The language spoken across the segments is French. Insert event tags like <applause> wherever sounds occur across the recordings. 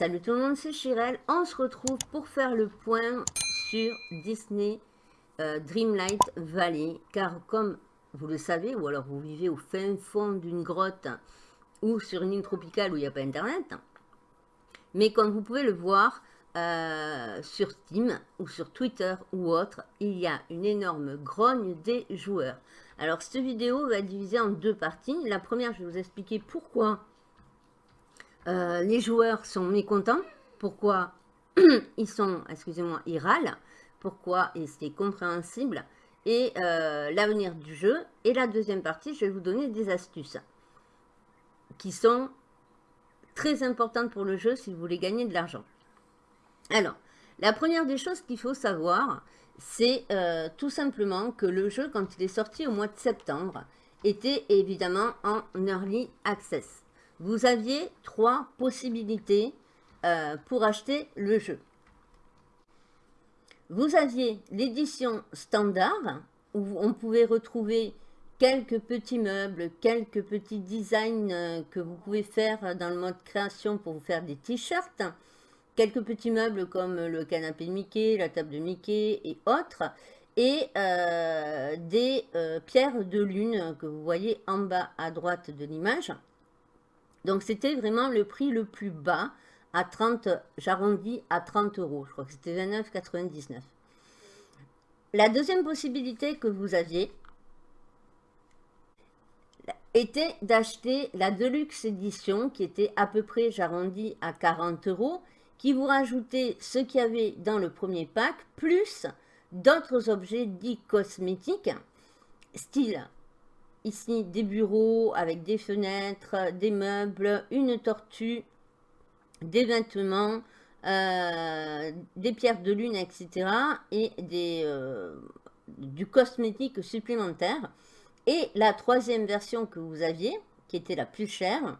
Salut tout le monde, c'est Chirel. On se retrouve pour faire le point sur Disney euh, Dreamlight Valley. Car comme vous le savez, ou alors vous vivez au fin fond d'une grotte ou sur une île tropicale où il n'y a pas internet, mais comme vous pouvez le voir euh, sur Steam ou sur Twitter ou autre, il y a une énorme grogne des joueurs. Alors cette vidéo va être divisée en deux parties. La première, je vais vous expliquer pourquoi euh, les joueurs sont mécontents. Pourquoi <clears throat> ils sont, excusez-moi, ils râlent. Pourquoi c'est compréhensible. Et euh, l'avenir du jeu. Et la deuxième partie, je vais vous donner des astuces qui sont très importantes pour le jeu si vous voulez gagner de l'argent. Alors, la première des choses qu'il faut savoir, c'est euh, tout simplement que le jeu, quand il est sorti au mois de septembre, était évidemment en Early Access vous aviez trois possibilités euh, pour acheter le jeu. Vous aviez l'édition standard, où on pouvait retrouver quelques petits meubles, quelques petits designs euh, que vous pouvez faire dans le mode création pour vous faire des t-shirts, quelques petits meubles comme le canapé de Mickey, la table de Mickey et autres, et euh, des pierres de lune que vous voyez en bas à droite de l'image. Donc c'était vraiment le prix le plus bas, à 30, j'arrondis à 30 euros, je crois que c'était 29,99. La deuxième possibilité que vous aviez était d'acheter la Deluxe Edition, qui était à peu près, j'arrondis à 40 euros, qui vous rajoutait ce qu'il y avait dans le premier pack, plus d'autres objets dits cosmétiques, style Ici, des bureaux avec des fenêtres, des meubles, une tortue, des vêtements, euh, des pierres de lune, etc. Et des, euh, du cosmétique supplémentaire. Et la troisième version que vous aviez, qui était la plus chère,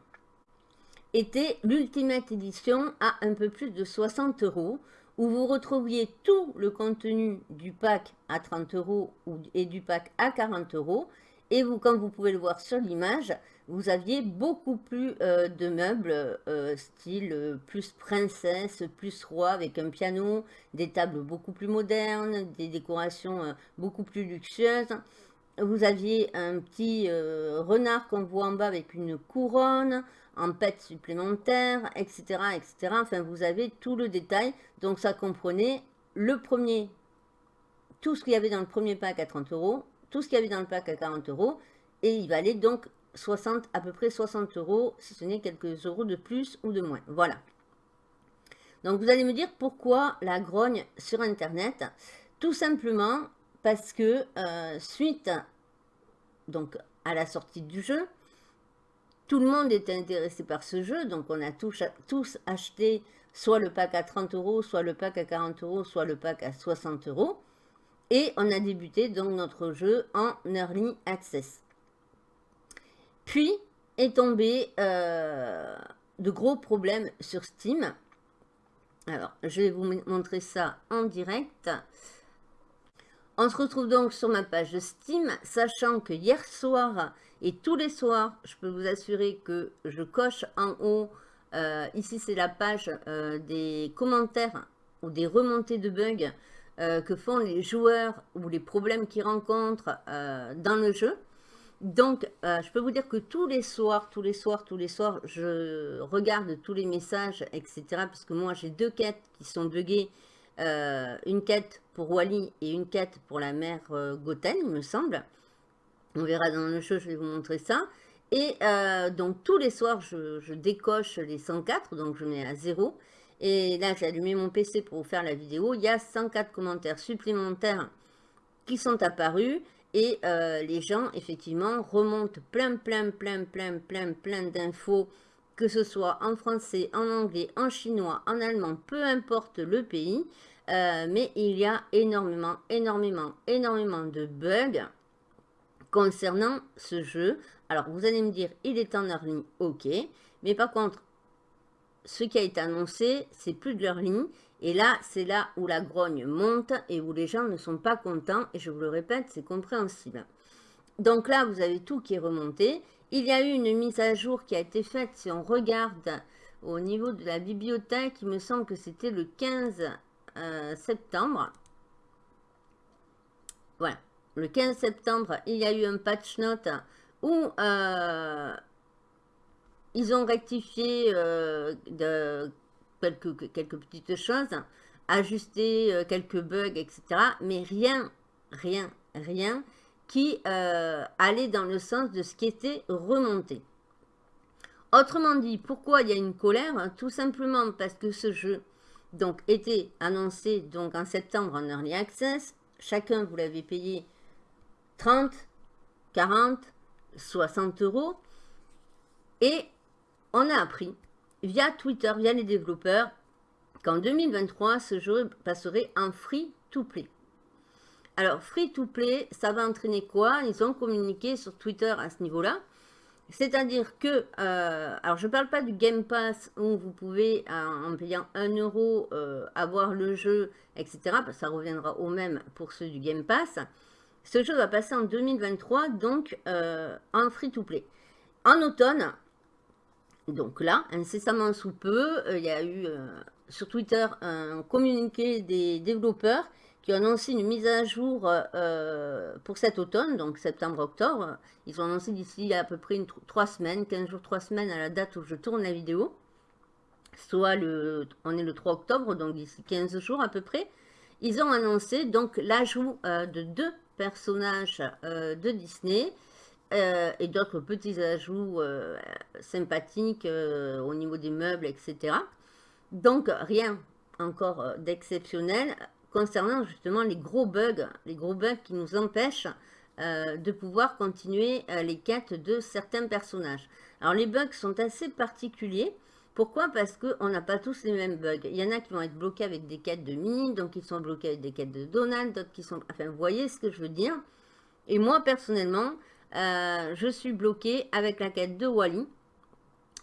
était l'Ultimate Edition à un peu plus de 60 euros, où vous retrouviez tout le contenu du pack à 30 euros et du pack à 40 euros, et vous, comme vous pouvez le voir sur l'image, vous aviez beaucoup plus euh, de meubles, euh, style euh, plus princesse, plus roi, avec un piano, des tables beaucoup plus modernes, des décorations beaucoup plus luxueuses. Vous aviez un petit renard qu'on voit en bas avec une couronne, en pète supplémentaire, etc., etc. Enfin, vous avez tout le détail. Donc, ça comprenait le premier, tout ce qu'il y avait dans le premier pack à 30 euros, tout ce qu'il y avait dans le pack à 40 euros. Et il valait donc 60, à peu près 60 euros, si ce n'est quelques euros de plus ou de moins. Voilà. Donc vous allez me dire pourquoi la grogne sur Internet Tout simplement parce que euh, suite donc, à la sortie du jeu, tout le monde était intéressé par ce jeu, donc on a tous, tous acheté soit le pack à 30 euros, soit le pack à 40 euros, soit le pack à 60 euros. Et on a débuté donc notre jeu en Early Access. Puis est tombé euh, de gros problèmes sur Steam. Alors, je vais vous montrer ça en direct. On se retrouve donc sur ma page Steam, sachant que hier soir et tous les soirs, je peux vous assurer que je coche en haut, euh, ici c'est la page euh, des commentaires ou des remontées de bugs euh, que font les joueurs ou les problèmes qu'ils rencontrent euh, dans le jeu. Donc, euh, je peux vous dire que tous les soirs, tous les soirs, tous les soirs, je regarde tous les messages, etc. Parce que moi, j'ai deux quêtes qui sont buggées. une quête pour Wally et une quête pour la mère Goten, il me semble. On verra dans le jeu, je vais vous montrer ça. Et donc, tous les soirs, je, décoche les 104, donc je mets à 0. Et là, j'ai allumé mon PC pour vous faire la vidéo. Il y a 104 commentaires supplémentaires qui sont apparus. Et euh, les gens, effectivement, remontent plein, plein, plein, plein, plein, plein d'infos, que ce soit en français, en anglais, en chinois, en allemand, peu importe le pays. Euh, mais il y a énormément, énormément, énormément de bugs concernant ce jeu. Alors, vous allez me dire, il est en early, ok. Mais par contre, ce qui a été annoncé, c'est plus de leur ligne. Et là, c'est là où la grogne monte et où les gens ne sont pas contents. Et je vous le répète, c'est compréhensible. Donc là, vous avez tout qui est remonté. Il y a eu une mise à jour qui a été faite, si on regarde au niveau de la bibliothèque, il me semble que c'était le 15 euh, septembre. Voilà, le 15 septembre, il y a eu un patch note où euh, ils ont rectifié euh, quelques, petites choses, ajusté quelques bugs, etc. Mais rien, rien, rien qui allait dans le sens de ce qui était remonté. Autrement dit, pourquoi il y a une colère? Tout simplement parce que ce jeu donc, était annoncé donc, en septembre en Early Access. Chacun, vous l'avez payé 30, 40, 60 euros. Et on a appris via Twitter, via les développeurs, qu'en 2023, ce jeu passerait en free-to-play. Alors, free-to-play, ça va entraîner quoi? Ils ont communiqué sur Twitter à ce niveau-là. C'est-à-dire que, euh, alors je ne parle pas du Game Pass où vous pouvez, euh, en payant 1 euro, euh, avoir le jeu, etc. Ça reviendra au même pour ceux du Game Pass. Ce jeu va passer en 2023, donc en free-to-play. En automne, donc là, incessamment sous peu, il y a eu sur Twitter un communiqué des développeurs qui ont annoncé une mise à jour euh, pour cet automne, donc septembre-octobre. Ils ont annoncé d'ici à peu près une, 3 semaines, 15 jours, 3 semaines à la date où je tourne la vidéo. Soit le, on est le 3 octobre, donc d'ici 15 jours à peu près. Ils ont annoncé donc l'ajout euh, de deux personnages euh, de Disney et d'autres petits ajouts sympathiques au niveau des meubles, etc. Donc rien encore d'exceptionnel concernant justement les gros bugs, les gros bugs qui nous empêchent euh, de pouvoir continuer euh, les quêtes de certains personnages. Alors les bugs sont assez particuliers. Pourquoi? Parce qu'on n'a pas tous les mêmes bugs. Il y en a qui vont être bloqués avec des quêtes de Minnie, donc ils sont bloqués avec des quêtes de Donald, d'autres qui sont... Enfin, vous voyez ce que je veux dire? Et moi, personnellement, euh, je suis bloqué avec la quête de Wally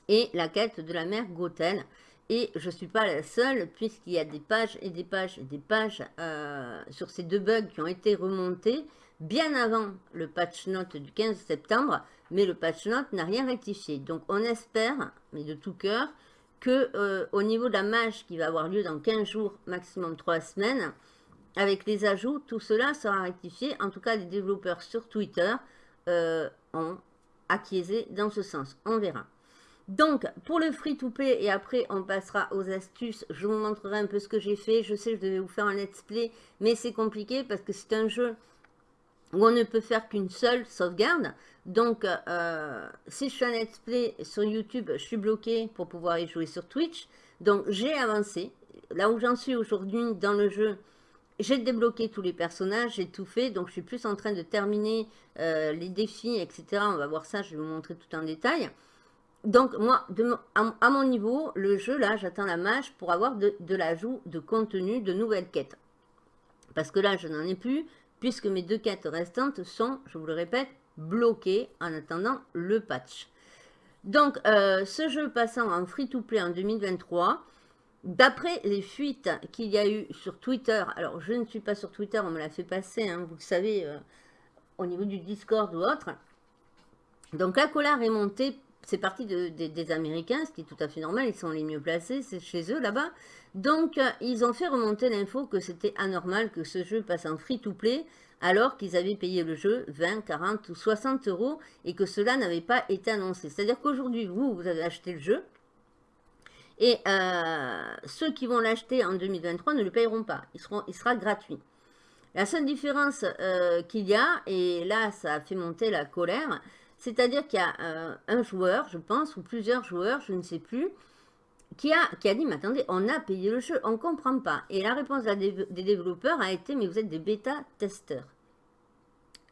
et la quête de la mère Gothel. Et je ne suis pas la seule, puisqu'il y a des pages et des pages et des pages euh, sur ces deux bugs qui ont été remontés bien avant le patch note du 15 septembre, mais le patch note n'a rien rectifié. Donc on espère, mais de tout cœur, que euh, au niveau de la mage qui va avoir lieu dans 15 jours, maximum 3 semaines, avec les ajouts, tout cela sera rectifié. En tout cas, les développeurs sur Twitter euh, ont acquiescé dans ce sens. On verra. Donc, pour le free-to-play, et après on passera aux astuces, je vous montrerai un peu ce que j'ai fait. Je sais, je devais vous faire un let's play, mais c'est compliqué parce que c'est un jeu où on ne peut faire qu'une seule sauvegarde. Donc, euh, si je fais un let's play sur YouTube, je suis bloqué pour pouvoir y jouer sur Twitch. Donc, j'ai avancé. Là où j'en suis aujourd'hui dans le jeu, j'ai débloqué tous les personnages, j'ai tout fait. Donc, je suis plus en train de terminer euh, les défis, etc. On va voir ça, je vais vous montrer tout en détail. Donc, moi, à, mon niveau, le jeu, là, j'attends la mage pour avoir de, l'ajout de contenu, de nouvelles quêtes. Parce que là, je n'en ai plus, puisque mes deux quêtes restantes sont, je vous le répète, bloquées en attendant le patch. Donc, euh, ce jeu passant en free-to-play en 2023, d'après les fuites qu'il y a eu sur Twitter, alors je ne suis pas sur Twitter, on me l'a fait passer, hein, vous le savez, euh, au niveau du Discord ou autre. Donc, la colère est montée c'est parti des Américains, ce qui est tout à fait normal, ils sont les mieux placés, c'est chez eux là-bas. Donc, euh, ils ont fait remonter l'info que c'était anormal que ce jeu passe en free-to-play, alors qu'ils avaient payé le jeu 20, 40 ou 60 euros, et que cela n'avait pas été annoncé. C'est-à-dire qu'aujourd'hui, vous, vous avez acheté le jeu, et euh, ceux qui vont l'acheter en 2023 ne le payeront pas, il, sera gratuit. La seule différence euh, qu'il y a, et là ça a fait monter la colère, c'est-à-dire qu'il y a euh, un joueur, je pense, ou plusieurs joueurs, je ne sais plus, qui a, qui a dit, mais attendez, on a payé le jeu, on ne comprend pas. Et la réponse des, développeurs a été, mais vous êtes des bêta-testeurs.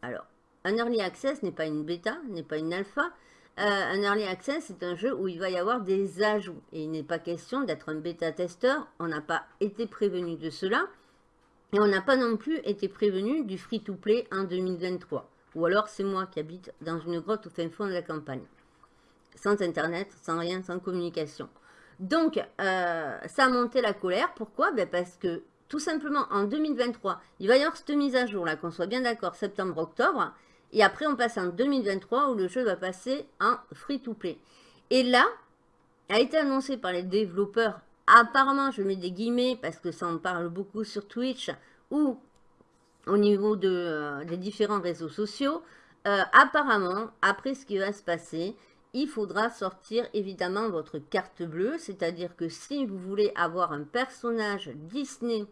Alors, un early access n'est pas une bêta, n'est pas une alpha. Euh, un early access, c'est un jeu où il va y avoir des ajouts. Et il n'est pas question d'être un bêta-testeur. On n'a pas été prévenu de cela. Et on n'a pas non plus été prévenu du free-to-play en 2023. Ou alors c'est moi qui habite dans une grotte au fin fond de la campagne. Sans internet, sans rien, sans communication. Donc, euh, ça a monté la colère. Pourquoi? Ben Parce que tout simplement en 2023, il va y avoir cette mise à jour là, qu'on soit bien d'accord, septembre-octobre. Et après, on passe en 2023 où le jeu va passer en free-to-play. Et là, a été annoncé par les développeurs. Apparemment, je mets des guillemets parce que ça en parle beaucoup sur Twitch ou au niveau euh, des différents réseaux sociaux. Euh, apparemment, après ce qui va se passer, il faudra sortir évidemment votre carte bleue. C'est-à-dire que si vous voulez avoir un personnage Disney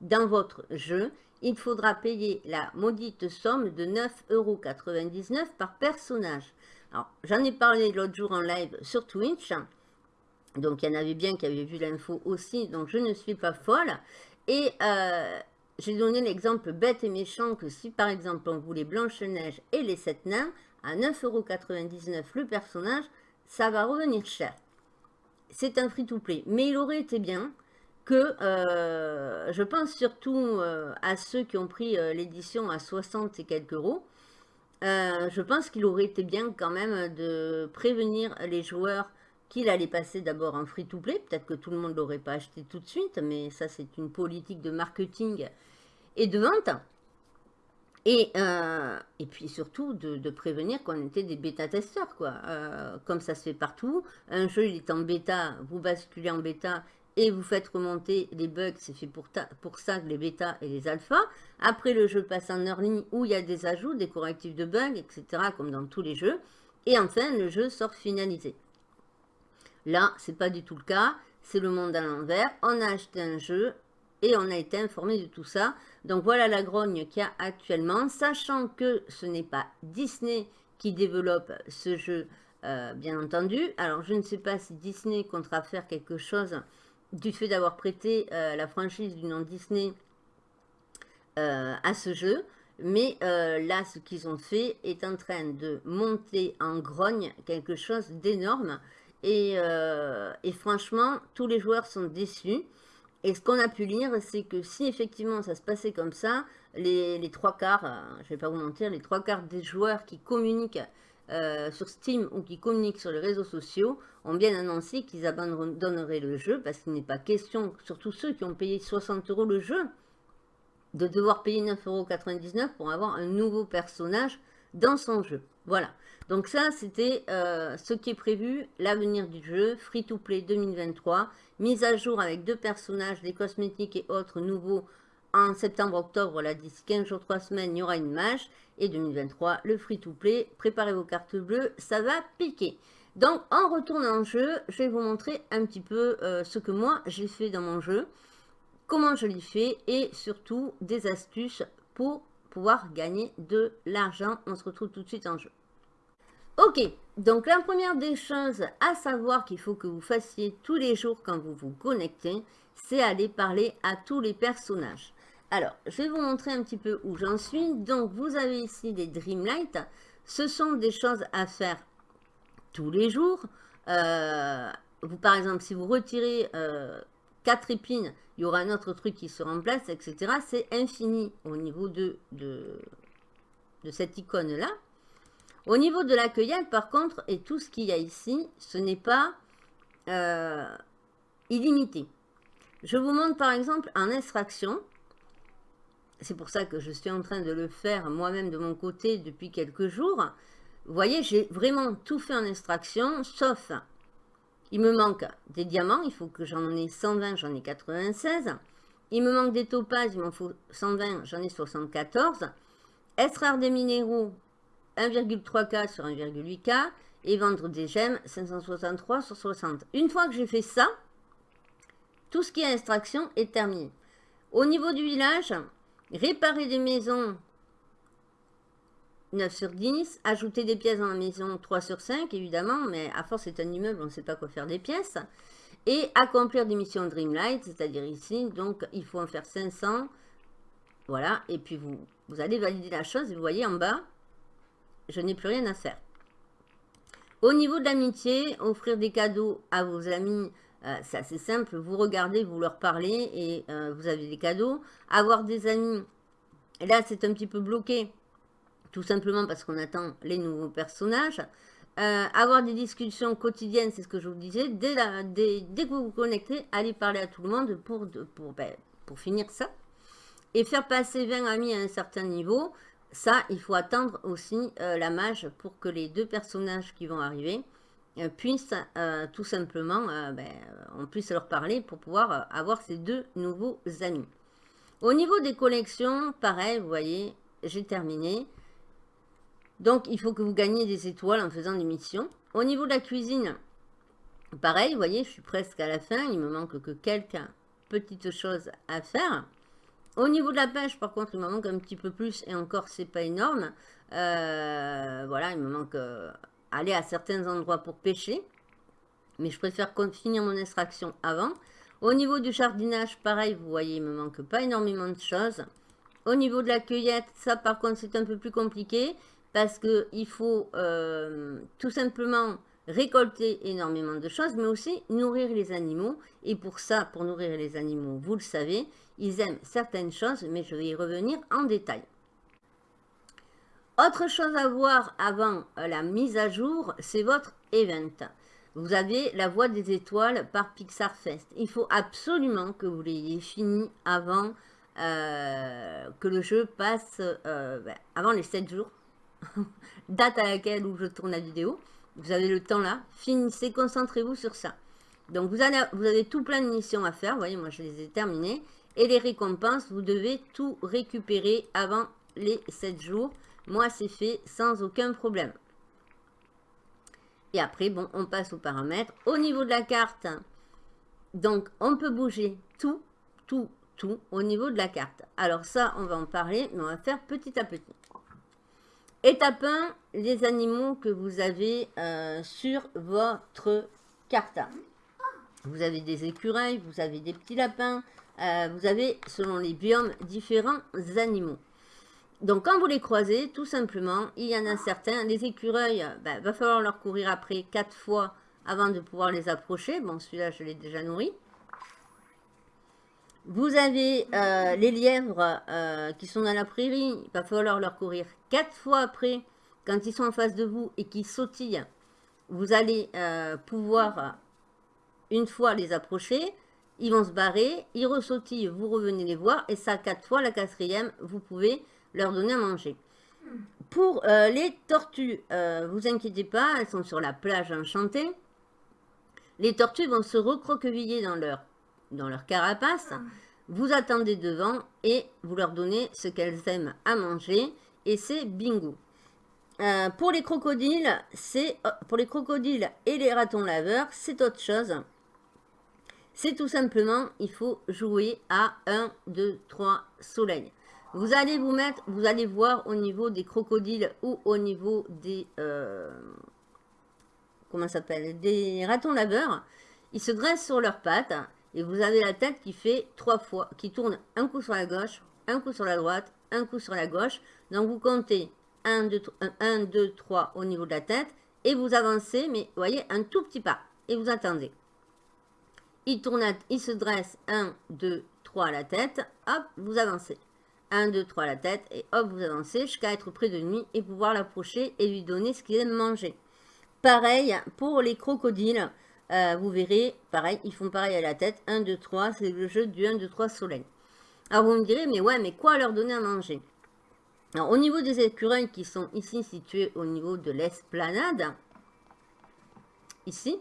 dans votre jeu, il faudra payer la maudite somme de 9,99€ par personnage. Alors, j'en ai parlé l'autre jour en live sur Twitch. Donc, il y en avait bien qui avaient vu l'info aussi. Donc, je ne suis pas folle. Et euh, j'ai donné l'exemple bête et méchant que si, par exemple, on voulait Blanche-Neige et les 7 nains, à 9,99€ le personnage, ça va revenir cher. C'est un free-to-play. Mais il aurait été bien que euh, je pense surtout euh, à ceux qui ont pris euh, l'édition à 60 et quelques euros. je pense qu'il aurait été bien quand même de prévenir les joueurs qu'il allait passer d'abord en free-to-play. Peut-être que tout le monde ne l'aurait pas acheté tout de suite, mais ça c'est une politique de marketing et de vente. Et, et puis surtout de, prévenir qu'on était des bêta-testeurs, quoi. comme ça se fait partout. Un jeu, il est en bêta, vous basculez en bêta et vous faites remonter les bugs, c'est fait pour, ça les bêtas et les alphas. Après, le jeu passe en early où il y a des ajouts, des correctifs de bugs, etc., comme dans tous les jeux. Et enfin, le jeu sort finalisé. Là, c'est pas du tout le cas. C'est le monde à l'envers. On a acheté un jeu et on a été informé de tout ça. Donc voilà la grogne qu'il y a actuellement, sachant que ce n'est pas Disney qui développe ce jeu, euh, bien entendu. Alors je ne sais pas si Disney comptera faire quelque chose du fait d'avoir prêté euh, la franchise du nom Disney euh, à ce jeu. Mais euh, là, ce qu'ils ont fait est en train de monter en grogne quelque chose d'énorme. Et, franchement, tous les joueurs sont déçus. Et ce qu'on a pu lire, c'est que si effectivement ça se passait comme ça, les, les trois quarts, je ne vais pas vous mentir, les trois quarts des joueurs qui communiquent euh, sur Steam ou qui communiquent sur les réseaux sociaux ont bien annoncé qu'ils abandonneraient le jeu parce qu'il n'est pas question, surtout ceux qui ont payé 60 euros le jeu, de devoir payer 9,99 euros pour avoir un nouveau personnage dans son jeu. Voilà. Donc ça, c'était euh, ce qui est prévu, l'avenir du jeu, Free-to-Play 2023, mise à jour avec deux personnages, des cosmétiques et autres nouveaux en septembre-octobre, là, d'ici 15 jours, 3 semaines, il y aura une mage. Et 2023, le free-to-play. Préparez vos cartes bleues, ça va piquer. Donc, en retournant en jeu, je vais vous montrer un petit peu euh, ce que moi, j'ai fait dans mon jeu. Comment je l'ai fait et surtout des astuces pour pouvoir gagner de l'argent. On se retrouve tout de suite en jeu. Ok, donc la première des choses à savoir qu'il faut que vous fassiez tous les jours quand vous vous connectez, c'est aller parler à tous les personnages. Alors, je vais vous montrer un petit peu où j'en suis. Donc, vous avez ici des Dreamlight. Ce sont des choses à faire tous les jours. Euh, par exemple, si vous retirez euh, 4 épines, il y aura un autre truc qui se remplace, etc. C'est infini au niveau de, de, cette icône-là. Au niveau de la cueillette, par contre, et tout ce qu'il y a ici, ce n'est pas euh, illimité. Je vous montre par exemple en extraction c'est pour ça que je suis en train de le faire moi-même de mon côté depuis quelques jours. Vous voyez, j'ai vraiment tout fait en extraction, sauf, il me manque des diamants, il faut que j'en ai 120, j'en ai 96. Il me manque des topazes, il m'en faut 120, j'en ai 74. Extraire des minéraux, 1,3K sur 1,8K. Et vendre des gemmes, 563 sur 60. Une fois que j'ai fait ça, tout ce qui est extraction est terminé. Au niveau du village, Réparer des maisons, 9 sur 10. Ajouter des pièces dans la maison, 3 sur 5, évidemment. Mais à force, c'est un immeuble, on ne sait pas quoi faire des pièces. Et accomplir des missions Dreamlight, c'est-à-dire ici. Donc, il faut en faire 500. Voilà. Et puis, vous, vous allez valider la chose. vous voyez en bas, je n'ai plus rien à faire. Au niveau de l'amitié, offrir des cadeaux à vos amis euh, c'est assez simple, vous regardez, vous leur parlez et euh, vous avez des cadeaux. Avoir des amis, là c'est un petit peu bloqué, tout simplement parce qu'on attend les nouveaux personnages. Euh, avoir des discussions quotidiennes, c'est ce que je vous disais, dès, que vous vous connectez, allez parler à tout le monde pour, ben, pour finir ça. Et faire passer 20 amis à un certain niveau, ça, il faut attendre aussi la mage pour que les deux personnages qui vont arriver puissent tout simplement, ben, on puisse leur parler pour pouvoir avoir ces deux nouveaux amis. Au niveau des collections, pareil, vous voyez, j'ai terminé. Donc, il faut que vous gagnez des étoiles en faisant des missions. Au niveau de la cuisine, pareil, vous voyez, je suis presque à la fin. Il me manque que quelques petites choses à faire. Au niveau de la pêche, par contre, il me manque un petit peu plus. Et encore, c'est pas énorme. Euh, voilà, il me manque euh, aller à certains endroits pour pêcher. Mais je préfère finir mon extraction avant. Au niveau du jardinage, pareil, vous voyez, il me manque pas énormément de choses. Au niveau de la cueillette, ça par contre c'est un peu plus compliqué parce qu'il faut euh, tout simplement récolter énormément de choses, mais aussi nourrir les animaux. Et pour ça, pour nourrir les animaux, vous le savez, ils aiment certaines choses, mais je vais y revenir en détail. Autre chose à voir avant la mise à jour, c'est votre event. Vous avez la voie des étoiles par Pixar Fest. Il faut absolument que vous l'ayez fini avant euh, que le jeu passe, euh, ben, avant les 7 jours, <laughs> date à laquelle où je tourne la vidéo. Vous avez le temps là, finissez, concentrez-vous sur ça. Donc vous vous avez tout plein de missions à faire, vous voyez, moi je les ai terminées. Et les récompenses, vous devez tout récupérer avant les 7 jours. Moi c'est fait sans aucun problème. Et après, bon, on passe aux paramètres. Au niveau de la carte, donc, on peut bouger tout, tout, tout au niveau de la carte. Alors ça, on va en parler, mais on va faire petit à petit. Étape 1, les animaux que vous avez euh, sur votre carte. Vous avez des écureuils, vous avez des petits lapins, euh, vous avez, selon les biomes, différents animaux. Donc, quand vous les croisez, tout simplement, il y en a certains. Les écureuils, il ben, va falloir leur courir après quatre fois avant de pouvoir les approcher. Bon, celui-là, je l'ai déjà nourri. Vous avez euh, les lièvres euh, qui sont dans la prairie. Il va falloir leur courir quatre fois après, quand ils sont en face de vous et qu'ils sautillent. Vous allez euh, pouvoir, une fois, les approcher. Ils vont se barrer, ils ressautillent, vous revenez les voir. Et ça, quatre fois, la quatrième, vous pouvez leur donner à manger. Pour euh, les tortues, euh, vous inquiétez pas, elles sont sur la plage enchantée. Les tortues vont se recroqueviller dans leur, dans leur carapace. Vous attendez devant et vous leur donnez ce qu'elles aiment à manger. Et c'est bingo. Euh, pour les crocodiles, c'est pour les crocodiles et les ratons laveurs, c'est autre chose. C'est tout simplement, il faut jouer à 1, 2, 3 soleils. Vous allez vous mettre, vous allez voir au niveau des crocodiles ou au niveau des, euh, comment s'appelle, des ratons laveurs. Ils se dressent sur leurs pattes et vous avez la tête qui fait trois fois, qui tourne un coup sur la gauche, un coup sur la droite, un coup sur la gauche. Donc vous comptez 1, 2, 1, 2 3 au niveau de la tête et vous avancez, mais vous voyez, un tout petit pas et vous attendez. Il, tourne, il se dresse 1, 2, 3 à la tête, hop, vous avancez. 1, 2, 3 la tête, et hop, vous avancez jusqu'à être près de lui et pouvoir l'approcher et lui donner ce qu'il aime manger. Pareil pour les crocodiles, euh, vous verrez, pareil, ils font pareil à la tête, 1, 2, 3, c'est le jeu du 1, 2, 3 soleil. Alors vous me direz, mais ouais, mais quoi leur donner à manger? Alors au niveau des écureuils qui sont ici situés au niveau de l'esplanade, ici,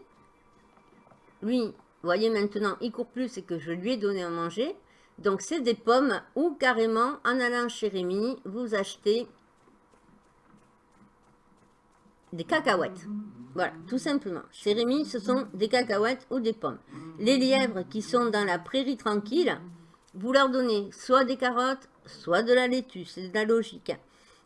lui, vous voyez maintenant, il court plus et que je lui ai donné à manger. Donc, c'est des pommes ou carrément, en allant chez Rémi, vous achetez des cacahuètes. Voilà, tout simplement. Chez Rémi, ce sont des cacahuètes ou des pommes. Les lièvres qui sont dans la prairie tranquille, vous leur donnez soit des carottes, soit de la laitue. C'est de la logique.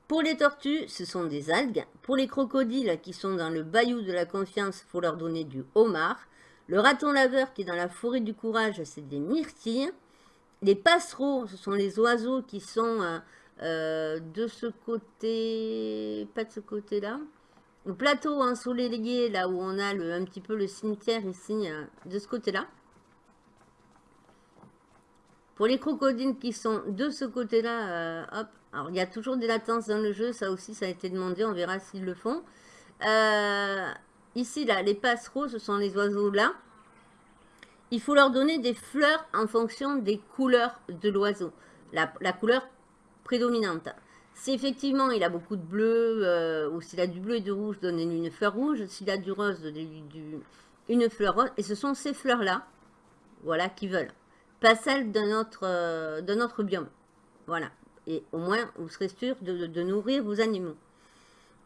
Pour les tortues, ce sont des algues. Pour les crocodiles qui sont dans le bayou de la confiance, il faut leur donner du homard. Le raton laveur qui est dans la forêt du courage, c'est des myrtilles. Les passereaux, ce sont les oiseaux qui sont euh, euh, de ce côté, pas de ce côté-là. Le plateau ensoleillé, là où on a un petit peu le cimetière ici, euh, de ce côté-là. Pour les crocodiles qui sont de ce côté-là, hop, alors il y a toujours des latences dans le jeu, ça aussi ça a été demandé, on verra s'ils le font. ici, là, les passereaux, ce sont les oiseaux là il faut leur donner des fleurs en fonction des couleurs de l'oiseau, la, couleur prédominante. Si effectivement il a beaucoup de bleu, euh, ou s'il a du bleu et du rouge, donnez-lui une fleur rouge. S'il a du rose, donnez-lui une fleur rose. Et ce sont ces fleurs-là, voilà, qui veulent. Pas celles euh, de notre biome. Voilà. Et au moins, vous serez sûr de, nourrir vos animaux.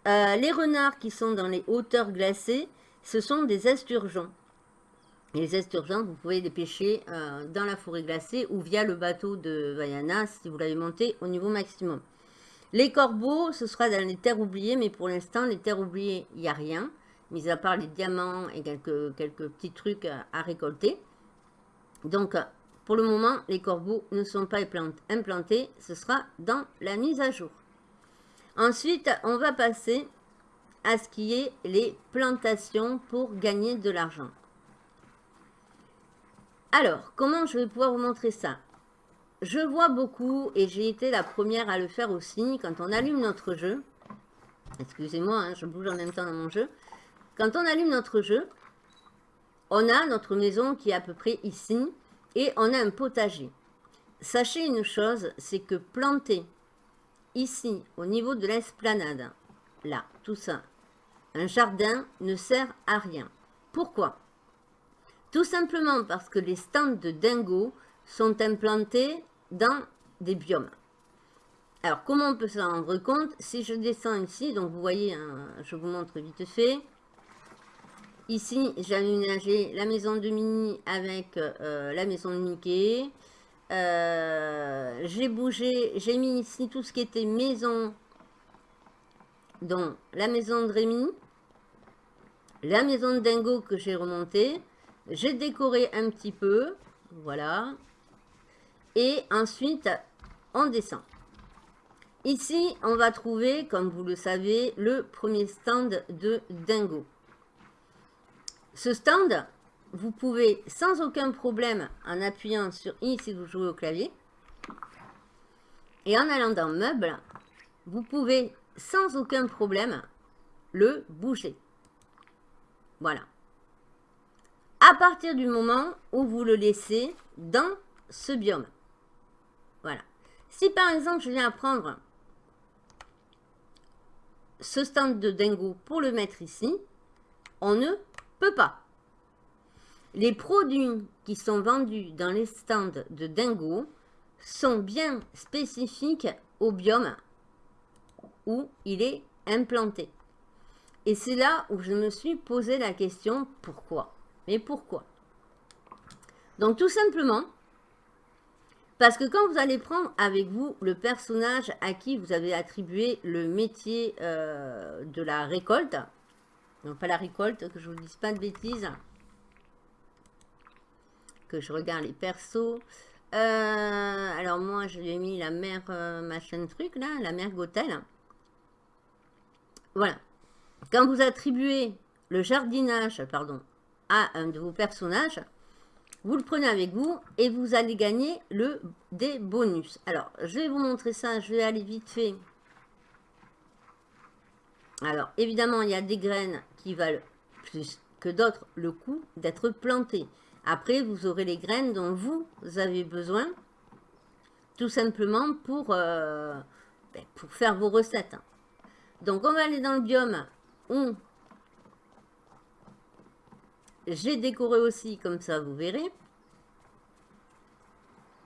Euh, les renards qui sont dans les hauteurs glacées, ce sont des esturgeons. Les esturgeons, vous pouvez les pêcher dans la forêt glacée ou via le bateau de Vaiana si vous l'avez monté au niveau maximum. Les corbeaux, ce sera dans les terres oubliées, mais pour l'instant, les terres oubliées, il n'y a rien, mis à part les diamants et quelques petits trucs à, récolter. Donc, pour le moment, les corbeaux ne sont pas implantés, ce sera dans la mise à jour. Ensuite, on va passer à ce qui est les plantations pour gagner de l'argent. Alors, comment je vais pouvoir vous montrer ça? Je vois beaucoup, et j'ai été la première à le faire aussi, quand on allume notre jeu, excusez-moi, hein, je bouge en même temps dans mon jeu, quand on allume notre jeu, on a notre maison qui est à peu près ici, et on a un potager. Sachez une chose, c'est que planter ici, au niveau de l'esplanade, là, tout ça, un jardin ne sert à rien. Pourquoi? Tout simplement parce que les stands de dingo sont implantés dans des biomes. Alors, comment on peut s'en rendre compte? Si je descends ici, donc vous voyez, hein, je vous montre vite fait. Ici, j'ai aménagé la maison de Mini avec euh, la maison de Mickey. Euh, j'ai bougé, j'ai mis ici tout ce qui était maison, donc la maison de Rémi, la maison de Dingo que j'ai remontée. J'ai décoré un petit peu, voilà. Et ensuite, on descend. Ici, on va trouver, comme vous le savez, le premier stand de Dingo. Ce stand, vous pouvez sans aucun problème, en appuyant sur I si vous jouez au clavier, et en allant dans Meubles, vous pouvez sans aucun problème le bouger. Voilà. À partir du moment où vous le laissez dans ce biome. Voilà. Si par exemple, je viens prendre ce stand de dingo pour le mettre ici, on ne peut pas. Les produits qui sont vendus dans les stands de dingo sont bien spécifiques au biome où il est implanté. Et c'est là où je me suis posé la question, pourquoi? Mais pourquoi? Donc tout simplement, parce que quand vous allez prendre avec vous le personnage à qui vous avez attribué le métier euh, de la récolte, non pas la récolte, que je vous dise pas de bêtises, que je regarde les persos. Euh, alors moi, je lui ai mis la mère euh, machin truc là, la mère Gothel. Voilà. Quand vous attribuez le jardinage, pardon, à un de vos personnages, vous le prenez avec vous et vous allez gagner le, des bonus. Alors, je vais vous montrer ça, je vais aller vite fait. Alors, évidemment, il y a des graines qui valent plus que d'autres le coup d'être plantées. Après, vous aurez les graines dont vous avez besoin, tout simplement pour, euh, ben, pour faire vos recettes. Donc, on va aller dans le biome où j'ai décoré aussi, comme ça vous verrez.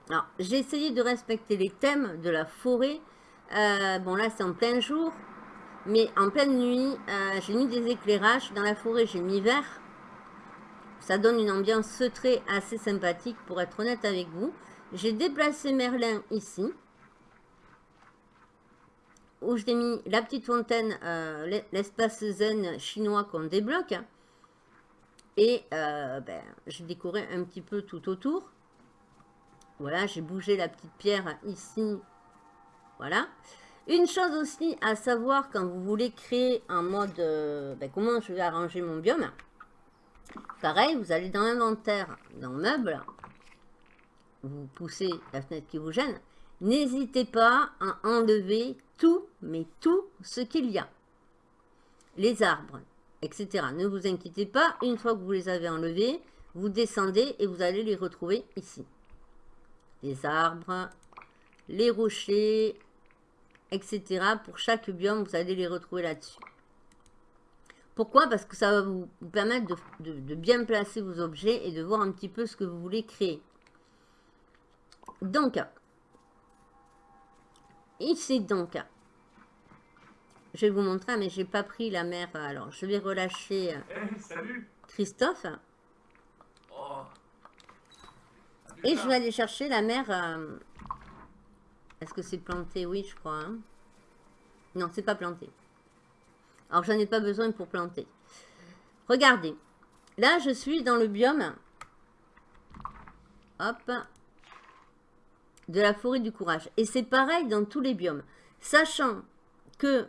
Alors, j'ai essayé de respecter les thèmes de la forêt. Euh, bon, là, c'est en plein jour. Mais en pleine nuit, euh, j'ai mis des éclairages. Dans la forêt, j'ai mis vert. Ça donne une ambiance très assez sympathique, pour être honnête avec vous. J'ai déplacé Merlin ici. Où j'ai mis la petite fontaine, euh, l'espace zen chinois qu'on débloque. Et ben, j'ai décoré un petit peu tout autour. Voilà, j'ai bougé la petite pierre ici. Voilà. Une chose aussi à savoir quand vous voulez créer un mode... Euh, ben, comment je vais arranger mon biome. Pareil, vous allez dans inventaire, dans meubles. Vous poussez la fenêtre qui vous gêne. N'hésitez pas à enlever tout, mais tout ce qu'il y a. Les arbres, etc. Ne vous inquiétez pas, une fois que vous les avez enlevés, vous descendez et vous allez les retrouver ici. Les arbres, les rochers, etc. Pour chaque biome, vous allez les retrouver là-dessus. Pourquoi? Parce que ça va vous, permettre de, bien placer vos objets et de voir un petit peu ce que vous voulez créer. Donc, ici donc, je vais vous montrer, mais j'ai pas pris la mer. Alors, je vais relâcher eh, Christophe. Oh. Et je vais aller chercher la mer. Euh, est-ce que c'est planté? Oui, je crois. Hein. Non, c'est pas planté. Alors, j'en ai pas besoin pour planter. Regardez. Là, je suis dans le biome. Hop. De la forêt du courage. Et c'est pareil dans tous les biomes. Sachant que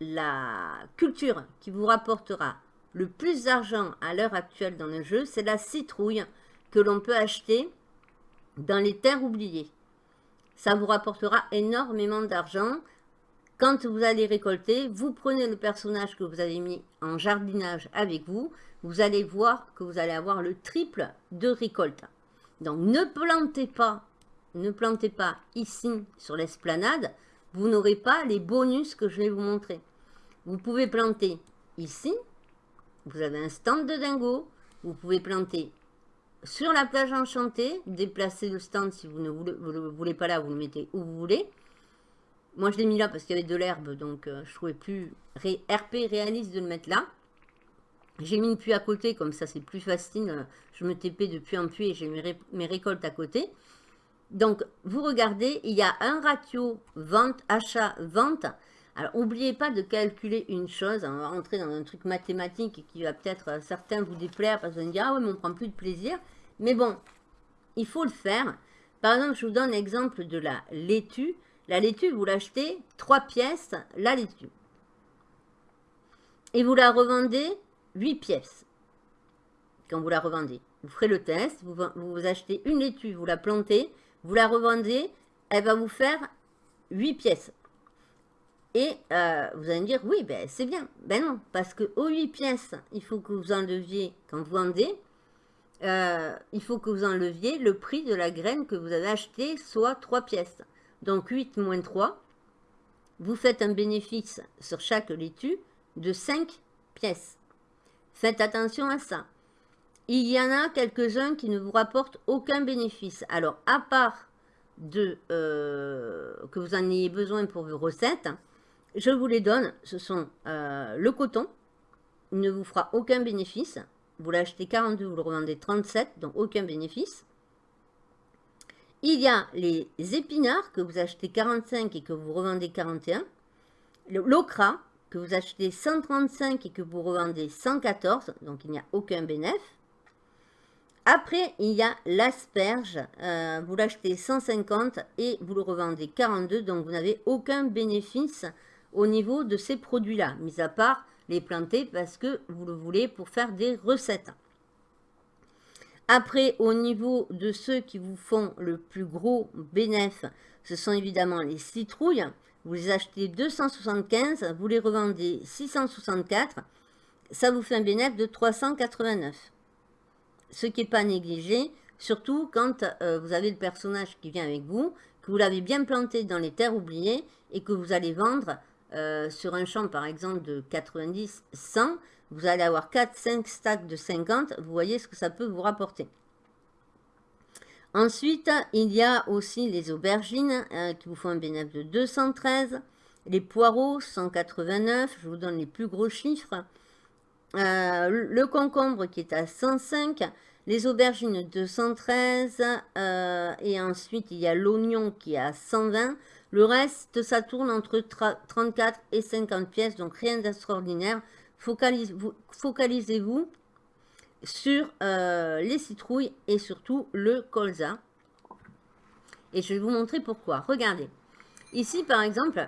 la culture qui vous rapportera le plus d'argent à l'heure actuelle dans le jeu, c'est la citrouille que l'on peut acheter dans les terres oubliées. Ça vous rapportera énormément d'argent. Quand vous allez récolter, vous prenez le personnage que vous avez mis en jardinage avec vous, vous allez voir que vous allez avoir le triple de récolte. Donc ne plantez pas, ne plantez pas ici sur l'esplanade, vous n'aurez pas les bonus que je vais vous montrer. Vous pouvez planter ici, vous avez un stand de dingo, vous pouvez planter sur la plage enchantée, déplacer le stand si vous ne voulez, le voulez pas là, vous le mettez où vous voulez. Moi, je l'ai mis là parce qu'il y avait de l'herbe, donc euh, je trouvais plus RP réaliste de le mettre là. J'ai mis une puits à côté, comme ça c'est plus facile. Je me TP de puits en puits et j'ai mes, récoltes à côté. Donc, vous regardez, il y a un ratio vente, achat, vente. Alors, n'oubliez pas de calculer une chose. On va rentrer dans un truc mathématique qui va peut-être euh, certains vous déplaire parce que vous dire, ah ouais, mais on prend plus de plaisir. Mais bon, il faut le faire. Par exemple, je vous donne l'exemple de la laitue. La laitue, vous l'achetez 3 pièces, la laitue. Et vous la revendez 8 pièces. Quand vous la revendez. Vous ferez le test, vous, vous achetez une laitue, vous la plantez, vous la revendez, elle va vous faire 8 pièces. Et euh, vous allez me dire, oui, ben, c'est bien. Ben non, parce que aux 8 pièces, il faut que vous enleviez, quand vous vendez, euh, il faut que vous enleviez le prix de la graine que vous avez acheté, soit 3 pièces. Donc 8 moins 3, vous faites un bénéfice sur chaque laitue de 5 pièces. Faites attention à ça. Il y en a quelques-uns qui ne vous rapportent aucun bénéfice. Alors, à part de, euh, que vous en ayez besoin pour vos recettes, je vous les donne. Ce sont euh, le coton, il ne vous fera aucun bénéfice. Vous l'achetez 42, vous le revendez 37, donc aucun bénéfice. Il y a les épinards que vous achetez 45 et que vous revendez 41. L'ocra que vous achetez 135 et que vous revendez 114, donc il n'y a aucun bénéfice. Après, il y a l'asperge, euh, vous l'achetez 150 et vous le revendez 42, donc vous n'avez aucun bénéfice au niveau de ces produits-là, mis à part les planter parce que vous le voulez pour faire des recettes. Après, au niveau de ceux qui vous font le plus gros bénéfice, ce sont évidemment les citrouilles. Vous les achetez 275, vous les revendez 664. Ça vous fait un bénéfice de 389. Ce qui n'est pas négligé, surtout quand euh, vous avez le personnage qui vient avec vous, que vous l'avez bien planté dans les terres oubliées et que vous allez vendre euh, sur un champ par exemple de 90, 100, vous allez avoir 4, 5 stacks de 50, vous voyez ce que ça peut vous rapporter. Ensuite, il y a aussi les aubergines euh, qui vous font un bénéfice de 213, les poireaux 189, je vous donne les plus gros chiffres, euh, le concombre qui est à 105, les aubergines 213, et ensuite il y a l'oignon qui est à 120, le reste, ça tourne entre 34 et 50 pièces, donc rien d'extraordinaire. Focalisez-vous sur euh, les citrouilles et surtout le colza. Et je vais vous montrer pourquoi. Regardez. Ici, par exemple,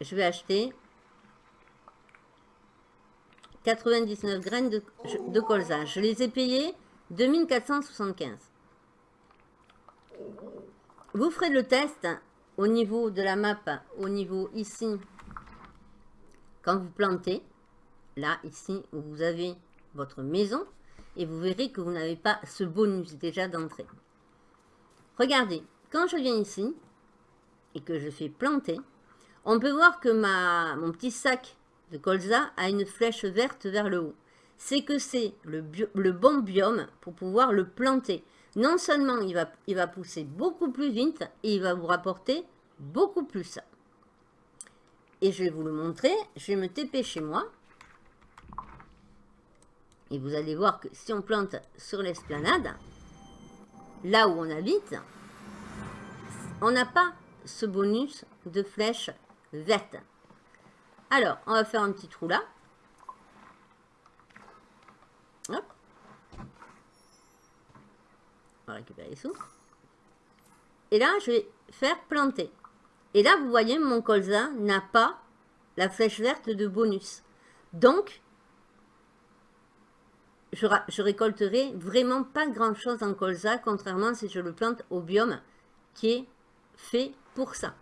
je vais acheter 99 graines de, de colza. Je les ai payées 2475. Vous ferez le test au niveau de la map, au niveau ici, quand vous plantez, là, ici, où vous avez votre maison, et vous verrez que vous n'avez pas ce bonus déjà d'entrée. Regardez, quand je viens ici, et que je fais planter, on peut voir que mon petit sac de colza a une flèche verte vers le haut. C'est que c'est le, le, bon biome pour pouvoir le planter. Non seulement il va, il va pousser beaucoup plus vite et il va vous rapporter beaucoup plus. Et je vais vous le montrer. Je vais me TP chez moi. Et vous allez voir que si on plante sur l'esplanade, là où on habite, on n'a pas ce bonus de flèches vertes. Alors, on va faire un petit trou là. Hop. Récupérer les sous. Et là, je vais faire planter. Et là, vous voyez, mon colza n'a pas la flèche verte de bonus. Donc, je, récolterai vraiment pas grand chose en colza, contrairement si je le plante au biome qui est fait pour ça.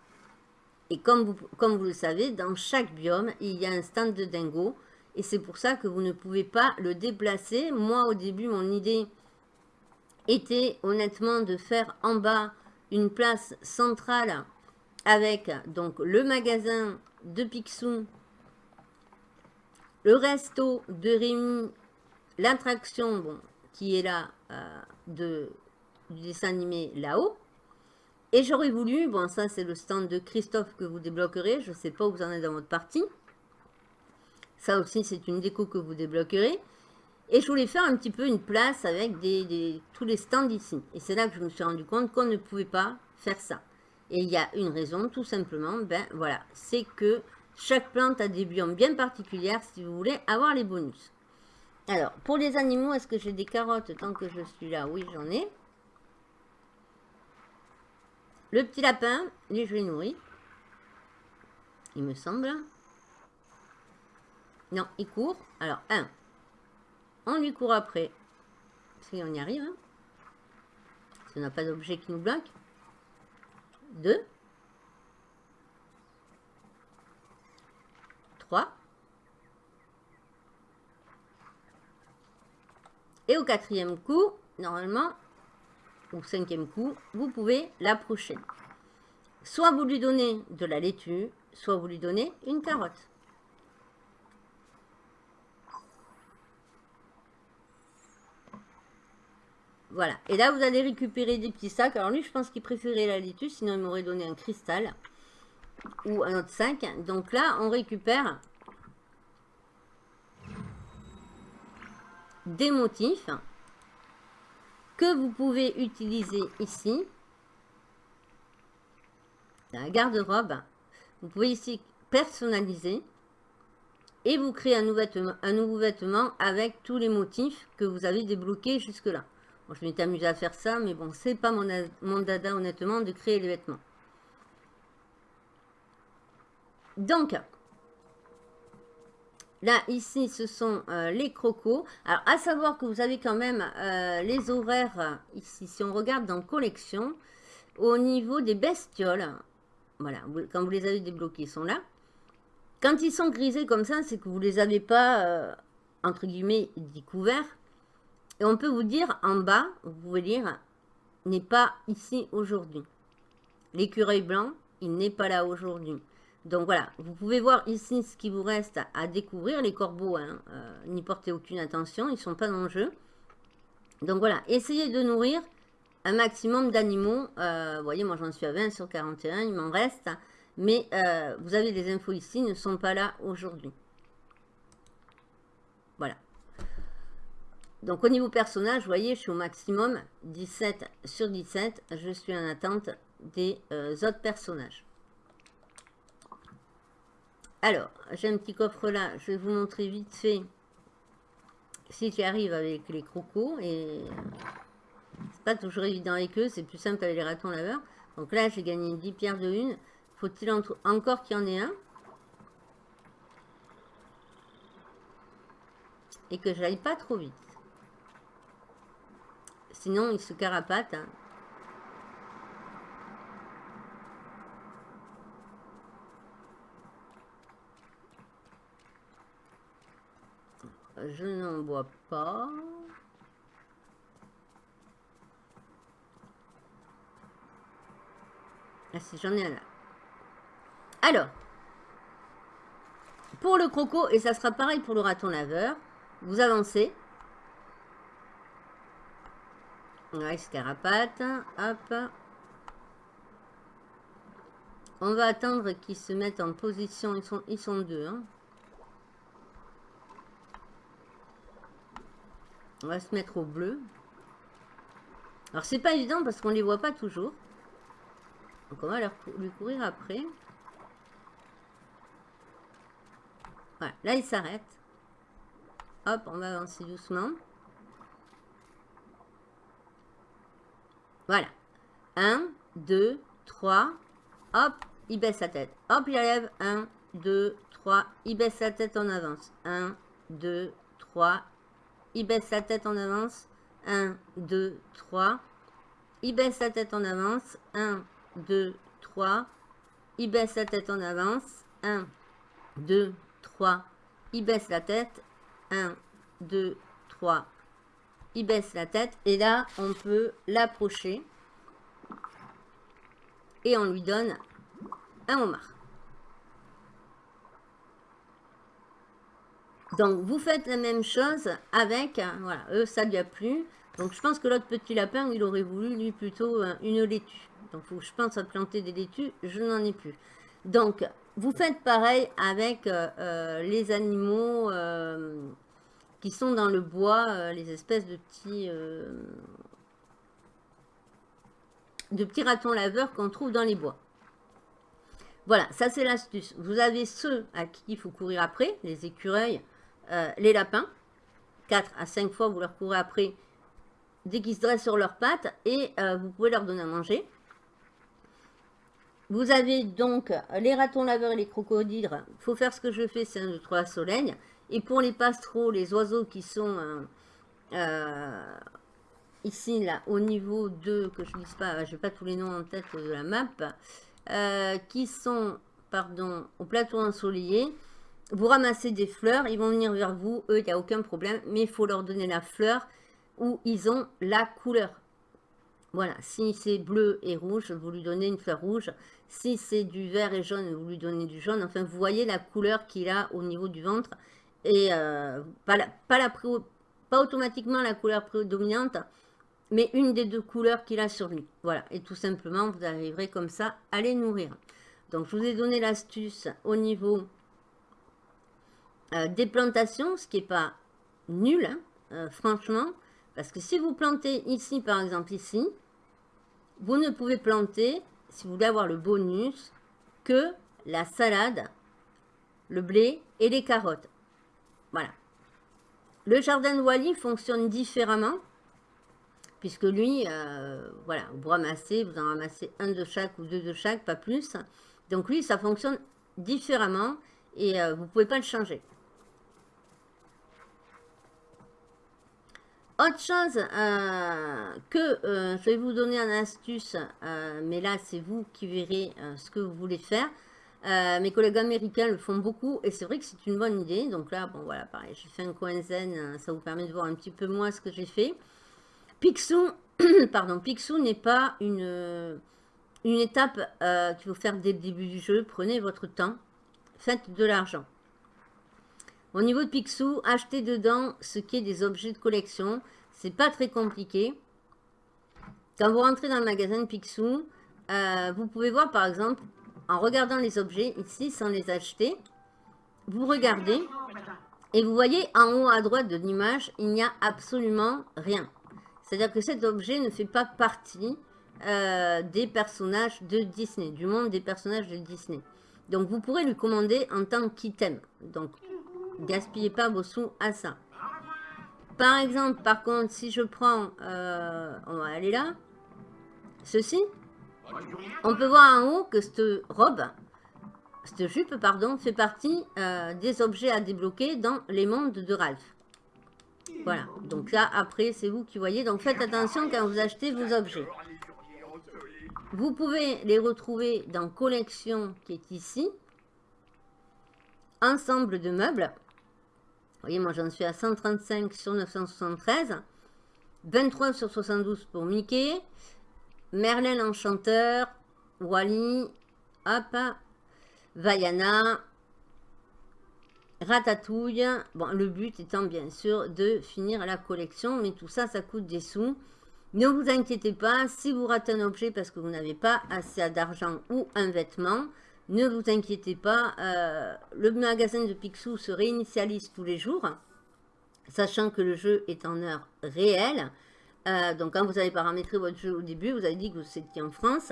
Et comme vous, comme vous le savez, dans chaque biome, il y a un stand de dingo. Et c'est pour ça que vous ne pouvez pas le déplacer. Moi, au début, mon idée était honnêtement de faire en bas une place centrale avec donc le magasin de Picsou, le resto de Rémi, l'attraction qui est là euh, de, du dessin animé là-haut. Et j'aurais voulu, bon ça c'est le stand de Christophe que vous débloquerez, je ne sais pas où vous en êtes dans votre partie. Ça aussi c'est une déco que vous débloquerez. Et je voulais faire un petit peu une place avec des, tous les stands ici. Et c'est là que je me suis rendu compte qu'on ne pouvait pas faire ça. Et il y a une raison, tout simplement, ben voilà, c'est que chaque plante a des biomes bien particuliers si vous voulez avoir les bonus. Alors, pour les animaux, est-ce que j'ai des carottes tant que je suis là? Oui, j'en ai. Le petit lapin, lui, je l'ai nourri. Il me semble. Non, il court. Alors, un. On lui court après. Si on y arrive. Hein. Ça n'a pas d'objet qui nous bloque. 2, 3, et au quatrième coup, normalement, au cinquième coup, vous pouvez l'approcher. Soit vous lui donnez de la laitue, soit vous lui donnez une carotte. Voilà. Et là, vous allez récupérer des petits sacs. Alors lui, je pense qu'il préférait la laitue, sinon il m'aurait donné un cristal ou un autre sac. Donc là, on récupère des motifs que vous pouvez utiliser ici. La garde-robe. Vous pouvez ici personnaliser et vous créez un nouveau, vêtement, un nouveau vêtement avec tous les motifs que vous avez débloqués jusque-là je m'étais amusé à faire ça, mais bon, c'est pas mon, dada, honnêtement, de créer les vêtements. Donc, là, ici, ce sont euh, les crocos. Alors, à savoir que vous avez quand même euh, les horaires, ici, si on regarde dans collection, au niveau des bestioles, voilà, quand vous les avez débloqués, ils sont là. Quand ils sont grisés comme ça, c'est que vous les avez pas, euh, entre guillemets, découverts. Et on peut vous dire en bas, vous pouvez lire, n'est pas ici aujourd'hui. L'écureuil blanc, il n'est pas là aujourd'hui. Donc voilà, vous pouvez voir ici ce qui vous reste à découvrir. Les corbeaux, hein, euh, n'y portez aucune attention, ils ne sont pas dans le jeu. Donc voilà, essayez de nourrir un maximum d'animaux. Euh, vous voyez, moi j'en suis à 20 sur 41, il m'en reste. Mais euh, vous avez les infos ici, ne sont pas là aujourd'hui. Voilà. Donc au niveau personnage, vous voyez, je suis au maximum 17 sur 17. Je suis en attente des euh, autres personnages. Alors, j'ai un petit coffre là. Je vais vous montrer vite fait si j'y arrive avec les crocos. Et c'est pas toujours évident avec eux. C'est plus simple avec les ratons laveurs. Donc là, j'ai gagné 10 pierres de une. Faut-il encore qu'il y en ait un Et que j'aille pas trop vite? Sinon, il se carapate. Je n'en vois pas. Ah si, j'en ai un là. Alors, pour le croco, et ça sera pareil pour le raton laveur, vous avancez. Scarapate. Hop. On va attendre qu'ils se mettent en position. Ils sont, ils sont deux. Hein. On va se mettre au bleu. Alors, c'est pas évident parce qu'on les voit pas toujours. Donc, on va leur, lui courir après. Voilà, là, il s'arrête. Hop, on va avancer doucement. Voilà. 1, 2, 3. Hop, il baisse sa tête. Hop, il lève. 1, 2, 3. Il baisse sa tête en avance. 1, 2, 3. Il baisse sa tête en avance. 1, 2, 3. Il baisse sa tête en avance. 1, 2, 3. Il baisse sa tête en avance. 1, 2, 3. Il baisse la tête. 1, 2, 3. Il baisse la tête. Et là, on peut l'approcher. Et on lui donne un homard. Donc, vous faites la même chose avec, voilà, eux, ça lui a plu. Donc, je pense que l'autre petit lapin, il aurait voulu, lui, plutôt euh, une laitue. Donc, je pense à planter des laitues, je n'en ai plus. Donc, vous faites pareil avec euh, euh, les animaux sont dans le bois, les espèces de petits, de petits ratons laveurs qu'on trouve dans les bois. Voilà, ça c'est l'astuce. Vous avez ceux à qui il faut courir après, les écureuils, euh, les lapins. 4 à 5 fois, vous leur courez après dès qu'ils se dressent sur leurs pattes et euh, vous pouvez leur donner à manger. Vous avez donc les ratons laveurs et les crocodiles. Il faut faire ce que je fais, c'est un, 2, 3 soleil. Et pour les pastreaux, les oiseaux qui sont euh, ici, là, au niveau de, que je ne dise pas, je n'ai pas tous les noms en tête de la map, qui sont, pardon, au plateau ensoleillé, vous ramassez des fleurs, ils vont venir vers vous, eux, il n'y a aucun problème, mais il faut leur donner la fleur où ils ont la couleur. Voilà, si c'est bleu et rouge, vous lui donnez une fleur rouge. Si c'est du vert et jaune, vous lui donnez du jaune. Enfin, vous voyez la couleur qu'il a au niveau du ventre. Euh, pas, pas, la, pas automatiquement la couleur prédominante, mais une des deux couleurs qu'il a sur lui. Voilà, et tout simplement, vous arriverez comme ça à les nourrir. Donc, je vous ai donné l'astuce au niveau euh, des plantations, ce qui n'est pas nul, hein, euh, franchement. Parce que si vous plantez ici, par exemple ici, vous ne pouvez planter, si vous voulez avoir le bonus, que la salade, le blé et les carottes. Le jardin de Wally fonctionne différemment, puisque lui, euh, voilà, vous ramassez, vous en ramassez un de chaque ou deux de chaque, pas plus. Donc lui, ça fonctionne différemment et vous ne pouvez pas le changer. Autre chose euh, que euh, je vais vous donner en astuce, euh, mais là c'est vous qui verrez ce que vous voulez faire. Mes collègues américains le font beaucoup et c'est vrai que c'est une bonne idée. Donc là, bon voilà, pareil, j'ai fait un coin zen, ça vous permet de voir un petit peu moins ce que j'ai fait. Pixou, <coughs> pardon, Pixou n'est pas une, une étape qu'il faut faire dès le début du jeu. Prenez votre temps, faites de l'argent. Au niveau de Picsou, achetez dedans ce qui est des objets de collection. C'est pas très compliqué. Quand vous rentrez dans le magasin de Picsou, euh, vous pouvez voir par exemple, en regardant les objets ici sans les acheter, vous regardez et vous voyez en haut à droite de l'image, il n'y a absolument rien. C'est-à-dire que cet objet ne fait pas partie euh, des personnages de Disney, du monde des personnages de Disney. Donc vous pourrez lui commander en tant qu'item. Donc gaspillez pas vos sous à ça. Par exemple, par contre, si je prends, euh, on va aller là, ceci, on peut voir en haut que cette robe, cette jupe, pardon, fait partie euh, des objets à débloquer dans les mondes de Ralph. Voilà, donc là, après, c'est vous qui voyez. Donc faites attention quand vous achetez vos objets. Vous pouvez les retrouver dans collection qui est ici. Ensemble de meubles voyez, moi j'en suis à 135 sur 973. 23 sur 72 pour Mickey. Merlin l'Enchanteur. Wally. Hop. Vaiana, Ratatouille. Le but étant bien sûr de finir la collection, mais tout ça, ça coûte des sous. Ne vous inquiétez pas, si vous ratez un objet parce que vous n'avez pas assez d'argent ou un vêtement, ne vous inquiétez pas, euh, le magasin de Picsou se réinitialise tous les jours, sachant que le jeu est en heure réelle. Euh, donc quand vous avez paramétré votre jeu au début, vous avez dit que vous étiez en France,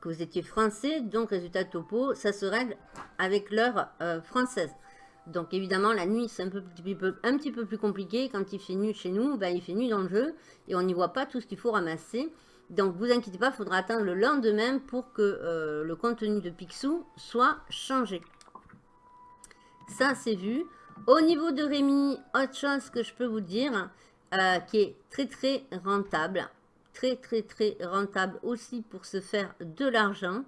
que vous étiez français, donc résultat topo, ça se règle avec l'heure euh, française. Donc évidemment, la nuit, c'est un, peu, petit peu plus compliqué. Quand il fait nuit chez nous, ben, il fait nuit dans le jeu et on n'y voit pas tout ce qu'il faut ramasser. Donc vous inquiétez pas, il faudra attendre le lendemain pour que euh, le contenu de Picsou soit changé. Ça, c'est vu. Au niveau de Rémi, autre chose que je peux vous dire, euh, qui est très très rentable. Très très très rentable aussi pour se faire de l'argent.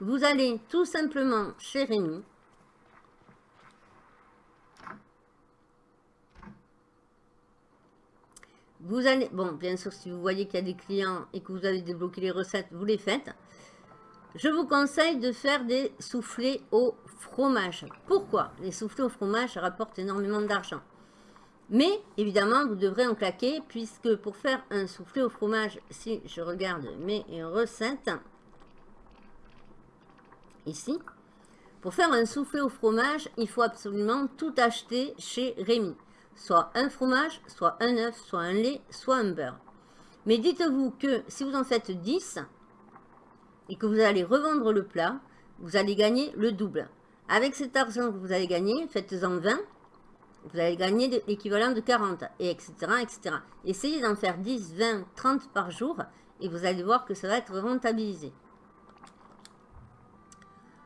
Vous allez tout simplement chez Rémi. Vous allez, bon, bien sûr, si vous voyez qu'il y a des clients et que vous avez débloqué les recettes, vous les faites. Je vous conseille de faire des soufflés au fromage. Pourquoi Les soufflés au fromage rapportent énormément d'argent? Mais, évidemment, vous devrez en claquer, puisque pour faire un soufflé au fromage, si je regarde mes recettes, ici, pour faire un soufflé au fromage, il faut absolument tout acheter chez Rémi soit un fromage, soit un œuf, soit un lait, soit un beurre. Mais dites-vous que si vous en faites 10 et que vous allez revendre le plat, vous allez gagner le double. Avec cet argent que vous allez gagner, faites-en 20, vous allez gagner l'équivalent de 40, et etc. etc. Essayez d'en faire 10, 20, 30 par jour, et vous allez voir que ça va être rentabilisé.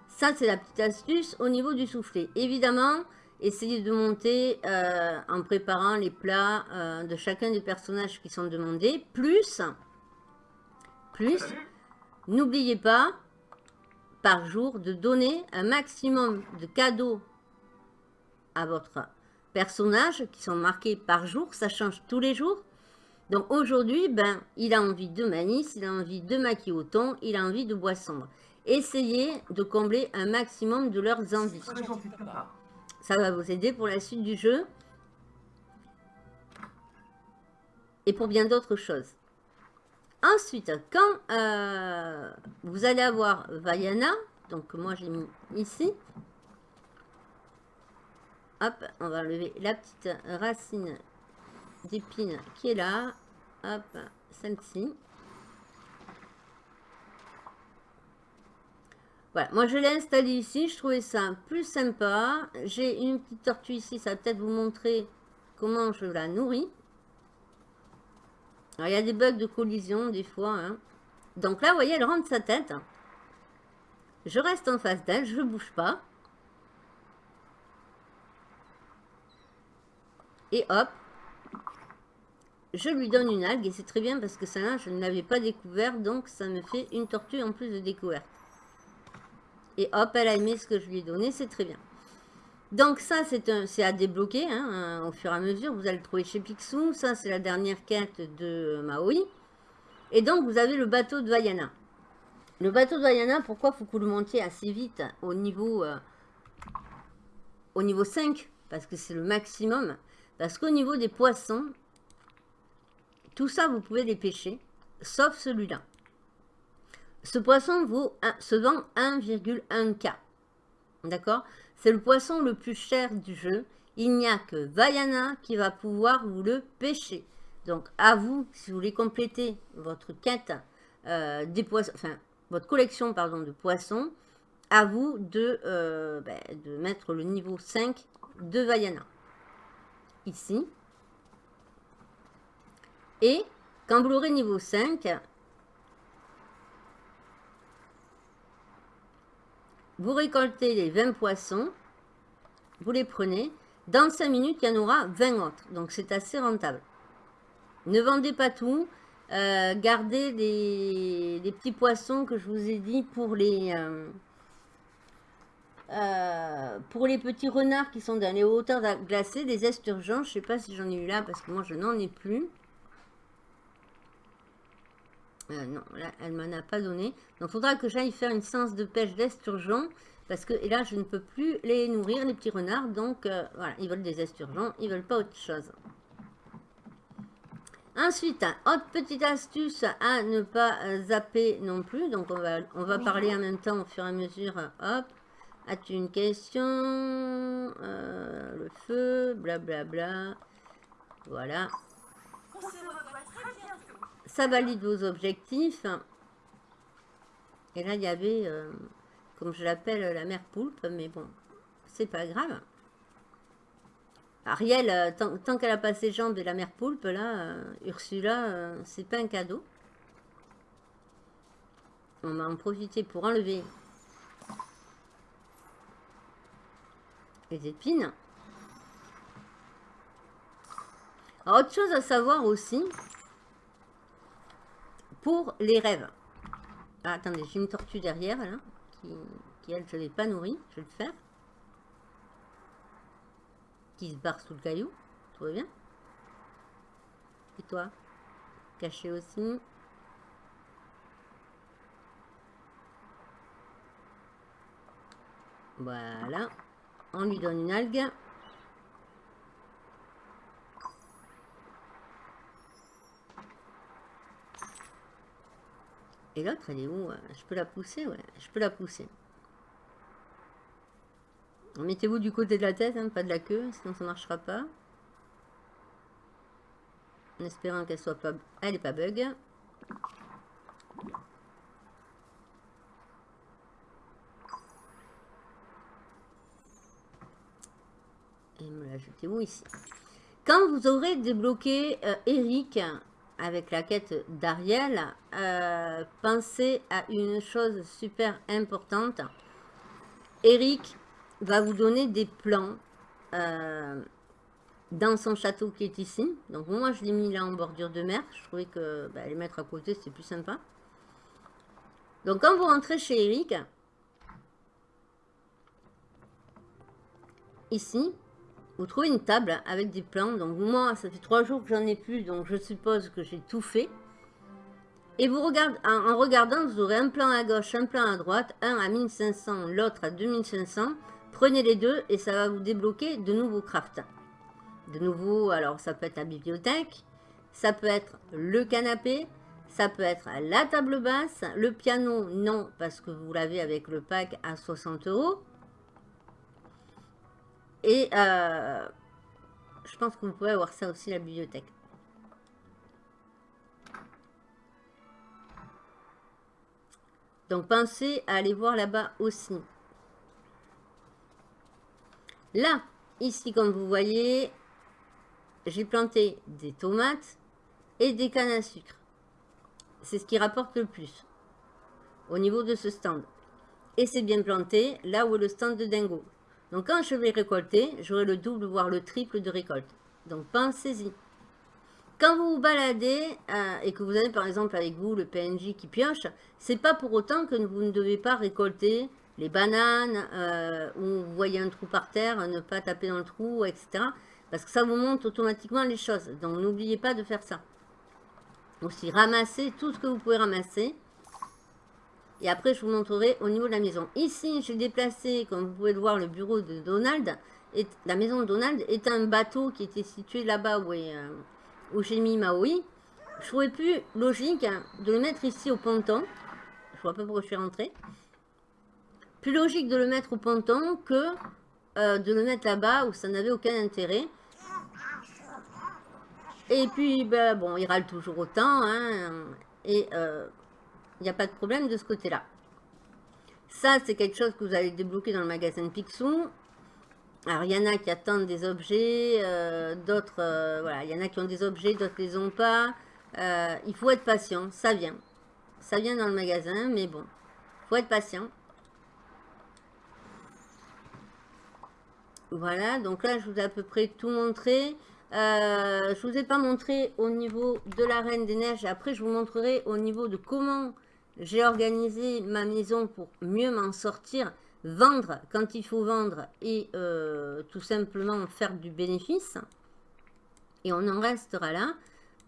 Ça, c'est la petite astuce au niveau du soufflé. Évidemment, Essayez de monter euh, en préparant les plats euh, de chacun des personnages qui sont demandés. Plus, plus, n'oubliez pas par jour de donner un maximum de cadeaux à votre personnage qui sont marqués par jour. Ça change tous les jours. Donc aujourd'hui, ben, il a envie de manis, il a envie de maquis au thon, il a envie de boisson. Essayez de combler un maximum de leurs envies. Ça va vous aider pour la suite du jeu. Et pour bien d'autres choses. Ensuite, quand euh, vous allez avoir Vaiana, donc moi j'ai mis ici. Hop, on va enlever la petite racine d'épine qui est là. Hop, celle-ci. Voilà, moi je l'ai installé ici, je trouvais ça plus sympa. J'ai une petite tortue ici, ça va peut-être vous montrer comment je la nourris. Alors il y a des bugs de collision des fois. Hein. Donc là, vous voyez, elle rentre sa tête. Je reste en face d'elle, je ne bouge pas. Et hop, je lui donne une algue et c'est très bien parce que celle-là, je ne l'avais pas découvert, donc ça me fait une tortue en plus de découverte. Et hop, elle a aimé ce que je lui ai donné, c'est très bien. Donc ça, c'est à débloquer hein, au fur et à mesure. Vous allez le trouver chez Picsou. Ça, c'est la dernière quête de Maui. Et donc, vous avez le bateau de Vaiana. Le bateau de Vaiana, pourquoi faut que vous le montiez assez vite au niveau, euh, au niveau 5 Parce que c'est le maximum. Parce qu'au niveau des poissons, tout ça, vous pouvez les pêcher, sauf celui-là. Ce poisson vaut, se vend 1,1K. D'accord? C'est le poisson le plus cher du jeu. Il n'y a que Vaiana qui va pouvoir vous le pêcher. Donc, à vous, si vous voulez compléter votre quête euh, des poissons, enfin, votre collection pardon, de poissons, à vous de, euh, ben, de mettre le niveau 5 de Vaiana. Ici. Et quand vous l'aurez niveau 5, Vous récoltez les 20 poissons, vous les prenez. Dans 5 minutes, il y en aura 20 autres. Donc, c'est assez rentable. Ne vendez pas tout. Euh, gardez les, petits poissons que je vous ai dit pour les, euh, euh, pour les petits renards qui sont dans les hauteurs glacées, des esturgeons. Je ne sais pas si j'en ai eu là parce que moi, je n'en ai plus. Euh, non, là, elle m'en a pas donné. Donc, il faudra que j'aille faire une séance de pêche d'esturgeon. Parce que et là, je ne peux plus les nourrir, les petits renards. Donc, euh, voilà, ils veulent des esturgeons. Ils veulent pas autre chose. Ensuite, autre petite astuce à ne pas zapper non plus. Donc, on va, on va parler en même temps au fur et à mesure. Hop. As-tu une question? Le feu, blablabla. Bla, bla. Voilà ça valide vos objectifs. Et là, il y avait, euh, comme je l'appelle, la mère poulpe, mais bon, c'est pas grave. Ariel, euh, tant, qu'elle a pas ses jambes de la mère poulpe, là, euh, Ursula, c'est pas un cadeau. On va en profiter pour enlever épines. autre chose à savoir aussi, pour les rêves. Ah, attendez, j'ai une tortue derrière, là, qui, elle, je ne l'ai pas nourrie. Je vais le faire. Qui se barre sous le caillou. Tout va bien Et toi Caché aussi. Voilà. On lui donne une algue. Et l'autre, elle est où euh, Je peux la pousser Ouais, je peux la pousser. Mettez-vous du côté de la tête, hein, pas de la queue, sinon ça ne marchera pas. En espérant qu'elle soit pas... Elle n'est pas bug. Et me la jetez où ici Quand vous aurez débloqué euh, Eric, avec la quête d'Ariel, euh, pensez à une chose super importante. Eric va vous donner des plans euh, dans son château qui est ici. Donc moi, je l'ai mis là en bordure de mer. Je trouvais que bah, les mettre à côté, c'est plus sympa. Donc quand vous rentrez chez Eric, ici, vous trouvez une table avec des plans. Donc moi, ça fait trois jours que j'en ai plus, donc je suppose que j'ai tout fait. Et vous regardez, en, regardant, vous aurez un plan à gauche, un plan à droite, un à 1500, l'autre à 2500. Prenez les deux et ça va vous débloquer de nouveaux crafts. De nouveau, alors ça peut être la bibliothèque, ça peut être le canapé, ça peut être la table basse, le piano, non, parce que vous l'avez avec le pack à 60 euros. Et euh, je pense vous pouvez avoir ça aussi, la bibliothèque. Donc pensez à aller voir là-bas aussi. Là, ici, comme vous voyez, j'ai planté des tomates et des cannes à sucre. C'est ce qui rapporte le plus au niveau de ce stand. Et c'est bien planté là où est le stand de Dingo. Donc quand je vais récolter, j'aurai le double, voire le triple de récolte. Donc pensez-y. Quand vous vous baladez euh, et que vous avez par exemple avec vous le PNJ qui pioche, c'est pas pour autant que vous ne devez pas récolter les bananes euh, ou vous voyez un trou par terre, ne pas taper dans le trou, etc. Parce que ça vous monte automatiquement les choses. Donc n'oubliez pas de faire ça. Aussi ramasser tout ce que vous pouvez ramasser. Et après, je vous montrerai au niveau de la maison. Ici, j'ai déplacé, comme vous pouvez le voir, le bureau de Donald. Et la maison de Donald est un bateau qui était situé là-bas où, euh, j'ai mis Maui. Je trouvais plus logique de le mettre ici au ponton. Je vois pas pourquoi je suis rentrée. Plus logique de le mettre au ponton que euh, de le mettre là-bas où ça n'avait aucun intérêt. Et puis, ben, bon, il râle toujours autant. Hein, et euh, il n'y a pas de problème de ce côté-là. Ça, c'est quelque chose que vous allez débloquer dans le magasin Picsou. Alors, il y en a qui attendent des objets, euh, d'autres, euh, voilà, il y en a qui ont des objets, d'autres les ont pas. Euh, il faut être patient, ça vient. Ça vient dans le magasin, mais bon, il faut être patient. Voilà, donc là, je vous ai à peu près tout montré. je ne vous ai pas montré au niveau de la Reine des Neiges. Après, je vous montrerai au niveau de comment j'ai organisé ma maison pour mieux m'en sortir, vendre quand il faut vendre et euh, tout simplement faire du bénéfice. Et on en restera là.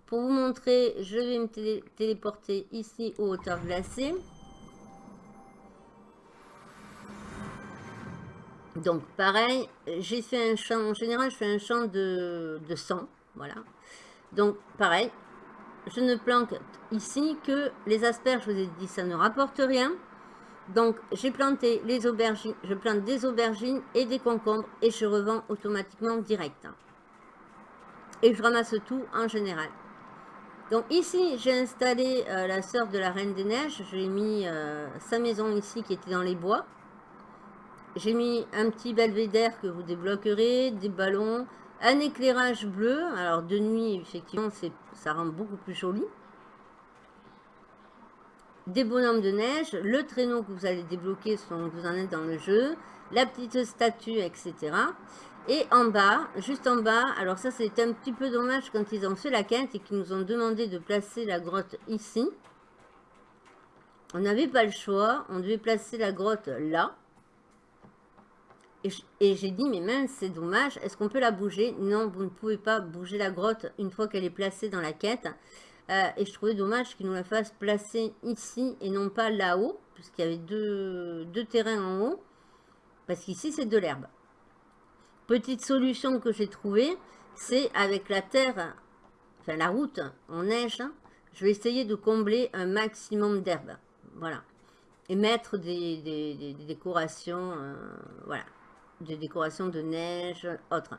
pour vous montrer, je vais me téléporter ici aux hauteurs glacées. Donc pareil, j'ai fait un champ, en général je fais un champ de, de sang, voilà. Donc pareil, je ne planque ici que les asperges, je vous ai dit ça ne rapporte rien. Donc j'ai planté les aubergines, je plante des aubergines et des concombres et je revends automatiquement direct. Et je ramasse tout en général. Donc ici, j'ai installé euh, la sœur de la Reine des Neiges. J'ai mis euh, sa maison ici qui était dans les bois. J'ai mis un petit belvédère que vous débloquerez, des ballons, un éclairage bleu. Alors de nuit, effectivement, ça rend beaucoup plus joli. Des bonhommes de neige, le traîneau que vous allez débloquer selon que vous en êtes dans le jeu, la petite statue, etc. Et en bas, juste en bas, alors ça c'est un petit peu dommage quand ils ont fait la quinte et qu'ils nous ont demandé de placer la grotte ici. On n'avait pas le choix, on devait placer la grotte là. Et j'ai dit, mais mince, c'est dommage, est-ce qu'on peut la bouger? Non, vous ne pouvez pas bouger la grotte une fois qu'elle est placée dans la quête. Euh, et je trouvais dommage qu'ils nous la fassent placer ici et non pas là-haut, puisqu'il y avait deux, deux terrains en haut. Parce qu'ici, c'est de l'herbe. Petite solution que j'ai trouvée, c'est avec la terre, enfin la route en neige, je vais essayer de combler un maximum d'herbe. Voilà. Et mettre des, décorations, euh, voilà, des décorations de neige, autres.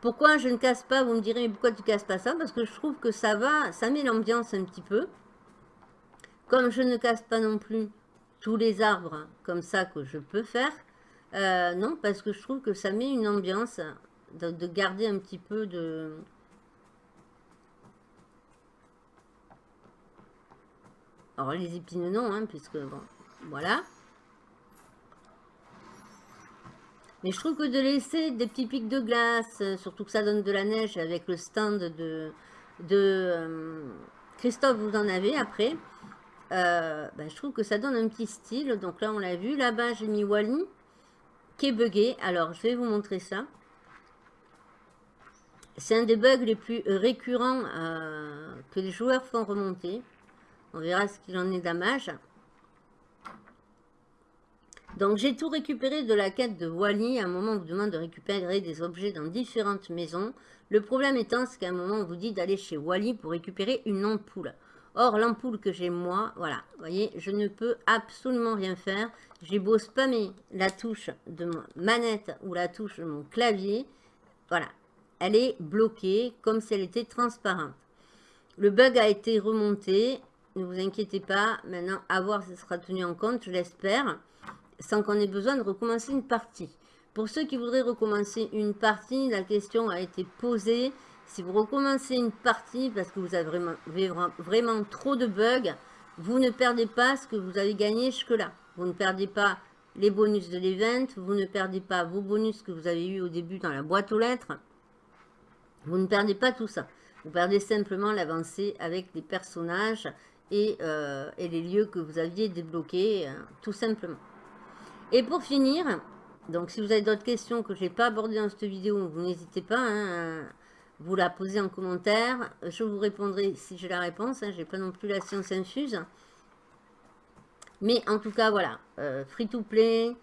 Pourquoi je ne casse pas Vous me direz, mais pourquoi tu casses pas ça? Parce que je trouve que ça va, ça met l'ambiance un petit peu. Comme je ne casse pas non plus tous les arbres comme ça que je peux faire, euh, non, parce que je trouve que ça met une ambiance de, garder un petit peu de... Alors les épines non, hein, puisque bon, voilà. Mais je trouve que de laisser des petits pics de glace, euh, surtout que ça donne de la neige avec le stand de, euh, Christophe, vous en avez après. Ben, je trouve que ça donne un petit style. Donc là, on l'a vu. Là-bas, j'ai mis Wally qui est buggé. Alors, je vais vous montrer ça. C'est un des bugs les plus récurrents euh, que les joueurs font remonter. On verra ce qu'il en est damage. Donc, j'ai tout récupéré de la quête de Wally. À un moment, on vous demande de récupérer des objets dans différentes maisons. Le problème étant, c'est qu'à un moment, on vous dit d'aller chez Wally pour récupérer une ampoule. Or, l'ampoule que j'ai moi, voilà, vous voyez, je ne peux absolument rien faire. J'ai beau spammer la touche de ma manette ou la touche de mon clavier, voilà, elle est bloquée comme si elle était transparente. Le bug a été remonté, ne vous inquiétez pas, maintenant à voir si ça sera tenu en compte, je l'espère, sans qu'on ait besoin de recommencer une partie. Pour ceux qui voudraient recommencer une partie, la question a été posée, si vous recommencez une partie parce que vous avez vraiment, trop de bugs, vous ne perdez pas ce que vous avez gagné jusque-là. Vous ne perdez pas les bonus de l'event, vous ne perdez pas vos bonus que vous avez eu au début dans la boîte aux lettres. Vous ne perdez pas tout ça. Vous perdez simplement l'avancée avec les personnages et, euh, les lieux que vous aviez débloqués, euh, tout simplement. Et pour finir, donc si vous avez d'autres questions que je n'ai pas abordées dans cette vidéo, vous n'hésitez pas hein, vous la posez en commentaire. Je vous répondrai si j'ai la réponse. Hein. Je n'ai pas non plus la science infuse. Mais en tout cas, voilà. Euh, free to play.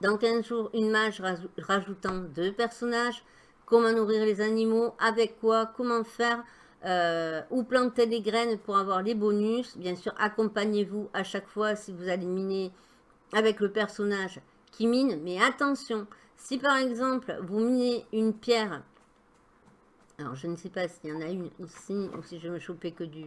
Dans 15 jours, une mage rajoutant deux personnages. Comment nourrir les animaux. Avec quoi. Comment faire. Euh, où planter les graines pour avoir les bonus. Bien sûr, accompagnez-vous à chaque fois si vous allez miner avec le personnage qui mine. Mais attention, si par exemple, vous minez une pierre alors, je ne sais pas s'il y en a une ici ou si je me chopais que du...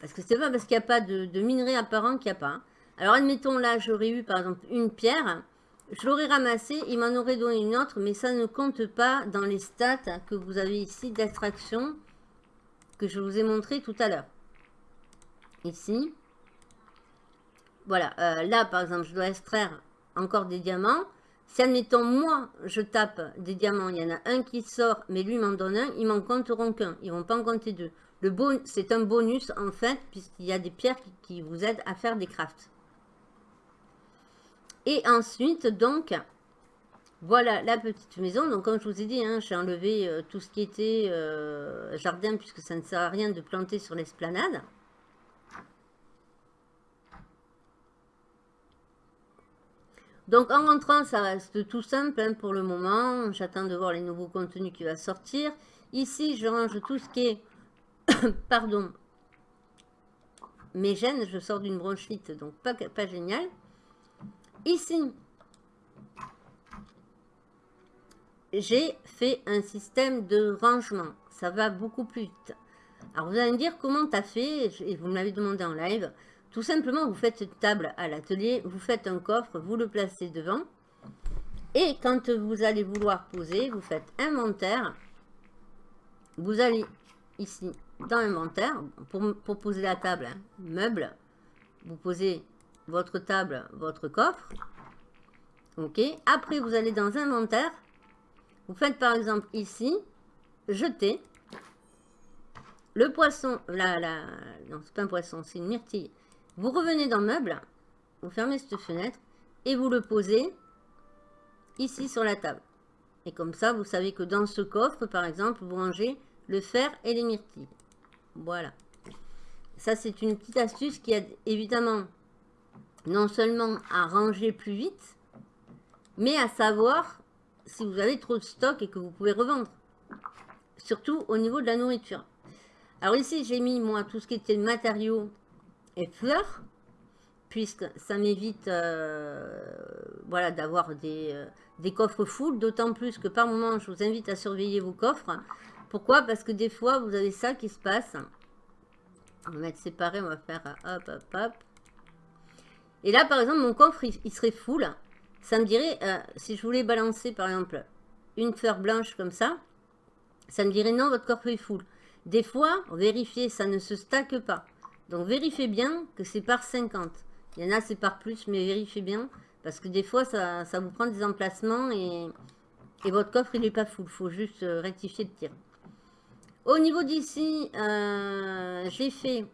Parce que c'est pas parce qu'il n'y a pas de, minerai apparent qu'il n'y a pas. Alors, admettons, là, j'aurais eu, par exemple, une pierre. Je l'aurais ramassée, il m'en aurait donné une autre, mais ça ne compte pas dans les stats que vous avez ici d'extraction que je vous ai montré tout à l'heure. Ici. Voilà, euh, là, par exemple, je dois extraire encore des diamants. Si, admettons, moi, je tape des diamants, il y en a un qui sort, mais lui m'en donne un, ils m'en compteront qu'un. Ils vont pas en compter deux. Le bon, c'est un bonus, en fait, puisqu'il y a des pierres qui, vous aident à faire des crafts. Et ensuite, donc, Voilà la petite maison. Donc comme je vous ai dit, hein, j'ai enlevé euh, tout ce qui était euh, jardin puisque ça ne sert à rien de planter sur l'esplanade. Donc en rentrant, ça reste tout simple hein, pour le moment. J'attends de voir les nouveaux contenus qui vont sortir. Ici, je range tout ce qui est... <coughs> Pardon. Mes gènes, je sors d'une bronchite, donc pas, pas génial. Ici, j'ai fait un système de rangement. Ça va beaucoup plus vite. Alors vous allez me dire comment tu as fait, et vous me l'avez demandé en live. Tout simplement, vous faites une table à l'atelier, vous faites un coffre, vous le placez devant. Et quand vous allez vouloir poser, vous faites inventaire. Vous allez ici dans inventaire, pour, poser la table, hein, meuble. Vous posez votre table, votre coffre. Ok. Après, vous allez dans inventaire. Vous faites par exemple ici, jeter. Le poisson, là, là, non, c'est pas un poisson, c'est une myrtille. Vous revenez dans meuble, vous fermez cette fenêtre et vous le posez ici sur la table. Et comme ça, vous savez que dans ce coffre, par exemple, vous rangez le fer et les myrtilles. Voilà. Ça, c'est une petite astuce qui aide évidemment non seulement à ranger plus vite, mais à savoir si vous avez trop de stock et que vous pouvez revendre. Surtout au niveau de la nourriture. Alors ici, j'ai mis, moi, tout ce qui était matériaux et fleurs, puisque ça m'évite euh, voilà, d'avoir des, euh, coffres full, d'autant plus que par moment, je vous invite à surveiller vos coffres. Pourquoi? Parce que des fois, vous avez ça qui se passe. On va mettre séparé, on va faire hop, hop, hop. Et là, par exemple, mon coffre, il, serait full. Ça me dirait, euh, si je voulais balancer, par exemple, une fleur blanche comme ça, ça me dirait non, votre coffre est full. Des fois, vérifiez, ça ne se stacke pas. Donc vérifiez bien que c'est par 50. Il y en a c'est par plus, mais vérifiez bien. Parce que des fois, ça, vous prend des emplacements et, votre coffre, il n'est pas full. Il faut juste euh, rectifier le tir. Au niveau d'ici, euh, j'ai fait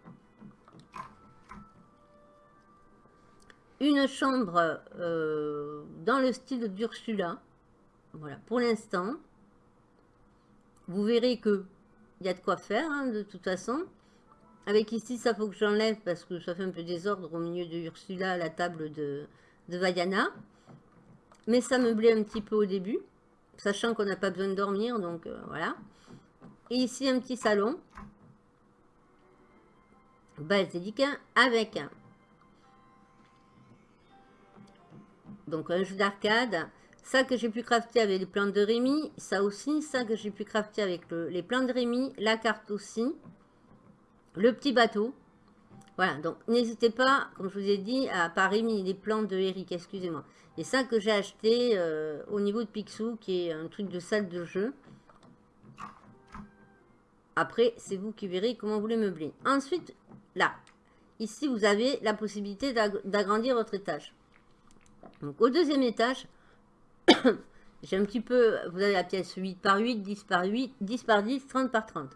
une chambre euh, dans le style d'Ursula. Voilà, pour l'instant. Vous verrez que il y a de quoi faire, hein, de toute façon. Avec ici, ça faut que j'enlève parce que ça fait un peu désordre au milieu de Ursula, la table de, de Vaiana. Mais ça me plaît un petit peu au début, sachant qu'on n'a pas besoin de dormir, donc euh, voilà. Et ici, un petit salon. Basilique avec donc un jeu d'arcade. Ça que j'ai pu crafter avec les plans de Rémi. Ça aussi, ça que j'ai pu crafter avec les plans de Rémi. La carte aussi le petit bateau. Voilà, donc n'hésitez pas, comme je vous ai dit, à pas mis les plans de Eric, excusez-moi. Et ça que j'ai acheté euh, au niveau de Picsou, qui est un truc de salle de jeu. Après, c'est vous qui verrez comment vous les meubler. Ensuite, là, ici, vous avez la possibilité d'agrandir votre étage. Donc, au deuxième étage, <coughs> j'ai un petit peu, vous avez la pièce 8 par 8, 10 par 8, 10 par 10, 30 par 30.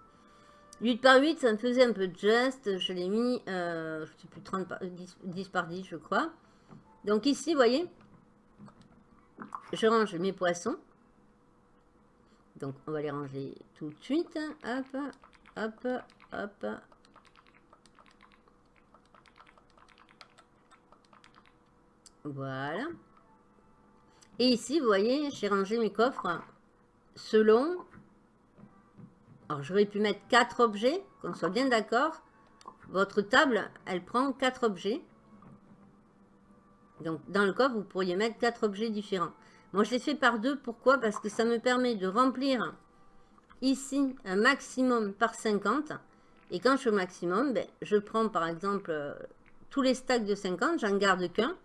8 par 8, ça me faisait un peu de geste. Je l'ai mis, euh, je sais plus, 30 par, 10, 10, par 10, je crois. Donc ici, vous voyez, je range mes poissons. Donc, on va les ranger tout de suite. Hop, hop, hop. Voilà. Et ici, vous voyez, j'ai rangé mes coffres selon alors, j'aurais pu mettre quatre objets, qu'on soit bien d'accord. Votre table, elle prend quatre objets. Donc, dans le coffre, vous pourriez mettre quatre objets différents. Moi, je l'ai fait par deux. Pourquoi? Parce que ça me permet de remplir ici un maximum par 50. Et quand je suis au maximum, ben, je prends par exemple tous les stacks de 50, j'en garde qu'un.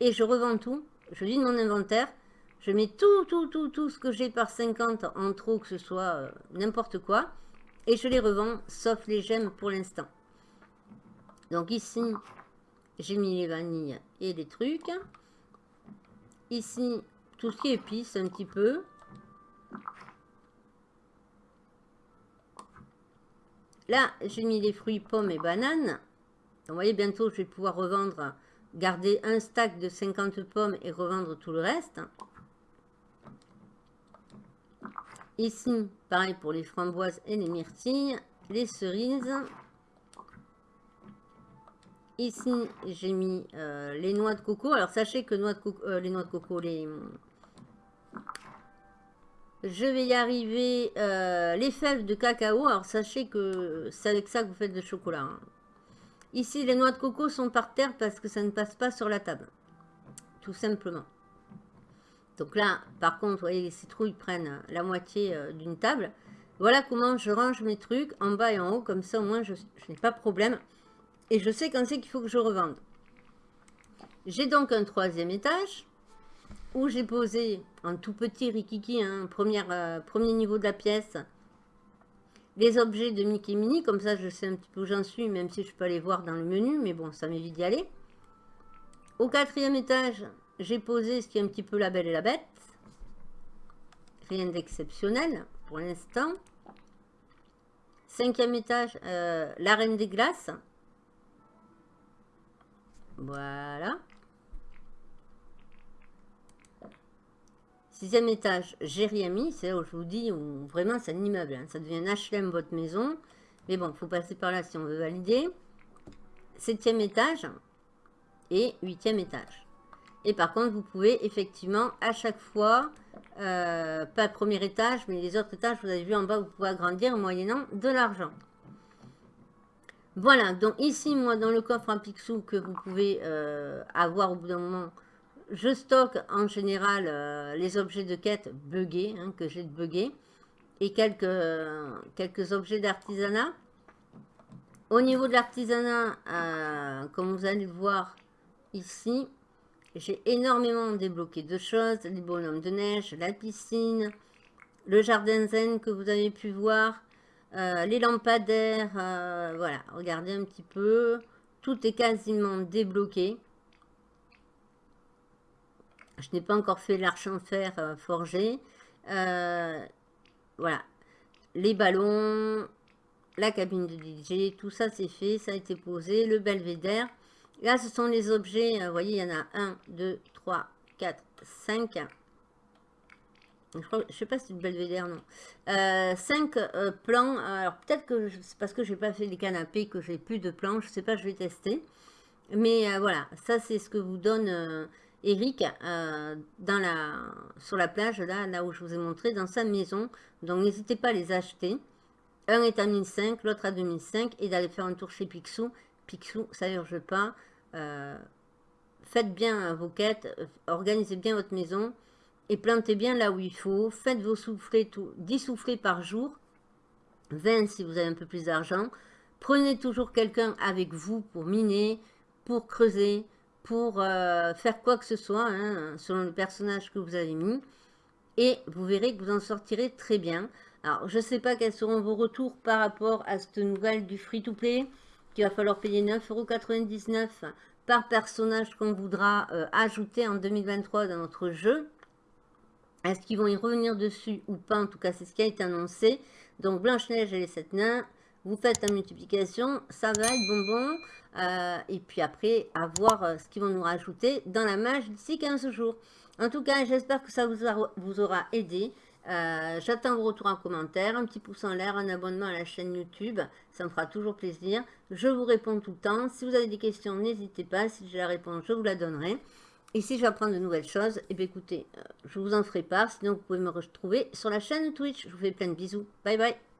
Et je revends tout. Je vide mon inventaire. Je mets tout, tout, tout, tout ce que j'ai par 50 en trop, que ce soit euh, n'importe quoi. Et je les revends, sauf les gemmes pour l'instant. Donc ici, j'ai mis les vanilles et les trucs. Ici, tout ce qui est épice un petit peu. Là, j'ai mis les fruits, pommes et bananes. vous voyez, bientôt, je vais pouvoir revendre, garder un stack de 50 pommes et revendre tout le reste. Ici, pareil pour les framboises et les myrtilles, les cerises. Ici, j'ai mis euh, les noix de coco. Alors, sachez que euh, les noix de coco, les... Je vais y arriver. Euh, les fèves de cacao. Alors, sachez que c'est avec ça que vous faites le chocolat. Hein. Ici, les noix de coco sont par terre parce que ça ne passe pas sur la table. Tout simplement. Donc là, par contre, vous voyez, les citrouilles prennent la moitié d'une table. Voilà comment je range mes trucs en bas et en haut. Comme ça, au moins, je, n'ai pas de problème. Et je sais quand c'est qu'il faut que je revende. J'ai donc un troisième étage où j'ai posé un tout petit rikiki, hein, euh, premier niveau de la pièce, les objets de Mickey Mini. Comme ça, je sais un petit peu où j'en suis, même si je peux aller voir dans le menu. Mais bon, ça m'évite d'y aller. Au quatrième étage, j'ai posé ce qui est un petit peu la belle et la bête. Rien d'exceptionnel pour l'instant. Cinquième étage, euh, la reine des glaces. Voilà. Sixième étage, j'ai rien mis. C'est là où je vous dis, où vraiment c'est un immeuble. Hein. Ça devient HLM votre maison. Mais bon, il faut passer par là si on veut valider. Septième étage et huitième étage. Et par contre, vous pouvez effectivement à chaque fois, euh, pas le premier étage, mais les autres étages, vous avez vu en bas, vous pouvez agrandir moyennant de l'argent. Voilà, donc ici, moi, dans le coffre à Pixou que vous pouvez euh, avoir au bout d'un moment, je stocke en général euh, les objets de quête buggés, hein, que j'ai buggés, et quelques, quelques objets d'artisanat. Au niveau de l'artisanat, comme vous allez le voir ici, j'ai énormément débloqué de choses, les bonhommes de neige, la piscine, le jardin zen que vous avez pu voir, euh, les lampadaires, euh, voilà, regardez un petit peu. Tout est quasiment débloqué. Je n'ai pas encore fait l'arche en fer euh, forgé. voilà. Les ballons, la cabine de DJ, tout ça c'est fait, ça a été posé. Le belvédère. Là, ce sont les objets, vous voyez, il y en a 1, 2, 3, 4, 5. Je ne sais pas si c'est une belvédère, non. 5 euh, euh, plans. Alors, peut-être que c'est parce que je n'ai pas fait les canapés que j'ai plus de plans. Je ne sais pas, je vais tester. Mais euh, voilà, ça, c'est ce que vous donne Eric sur la plage, là, là où je vous ai montré, dans sa maison. Donc, n'hésitez pas à les acheter. Un est à 1005, l'autre à 2005. Et d'aller faire un tour chez Picsou. Picsou, ça urge pas. faites bien vos quêtes. Organisez bien votre maison et plantez bien là où il faut. Faites vos soufflets, tout, 10 soufflets par jour, 20 si vous avez un peu plus d'argent. Prenez toujours quelqu'un avec vous pour miner, pour creuser, pour euh, faire quoi que ce soit, hein, selon le personnage que vous avez mis. Et vous verrez que vous en sortirez très bien. Alors, je ne sais pas quels seront vos retours par rapport à cette nouvelle du free-to-play, qu'il va falloir payer 9,99€ par personnage qu'on voudra euh, ajouter en 2023 dans notre jeu. Est-ce qu'ils vont y revenir dessus ou pas? En tout cas, c'est ce qui a été annoncé. Donc, Blanche-Neige et les sept nains, vous faites la multiplication, ça va être bonbon. Euh, et puis après, à voir euh, ce qu'ils vont nous rajouter dans la mage d'ici 15 jours. En tout cas, j'espère que ça vous, aura aidé. Euh, j'attends vos retours en commentaire, un petit pouce en l'air, un abonnement à la chaîne YouTube, ça me fera toujours plaisir. Je vous réponds tout le temps. Si vous avez des questions, n'hésitez pas. Si j'ai la réponse, je vous la donnerai. Et si apprendre de nouvelles choses, eh bien écoutez, euh, je vous en ferai part. Sinon, vous pouvez me retrouver sur la chaîne Twitch. Je vous fais plein de bisous. Bye bye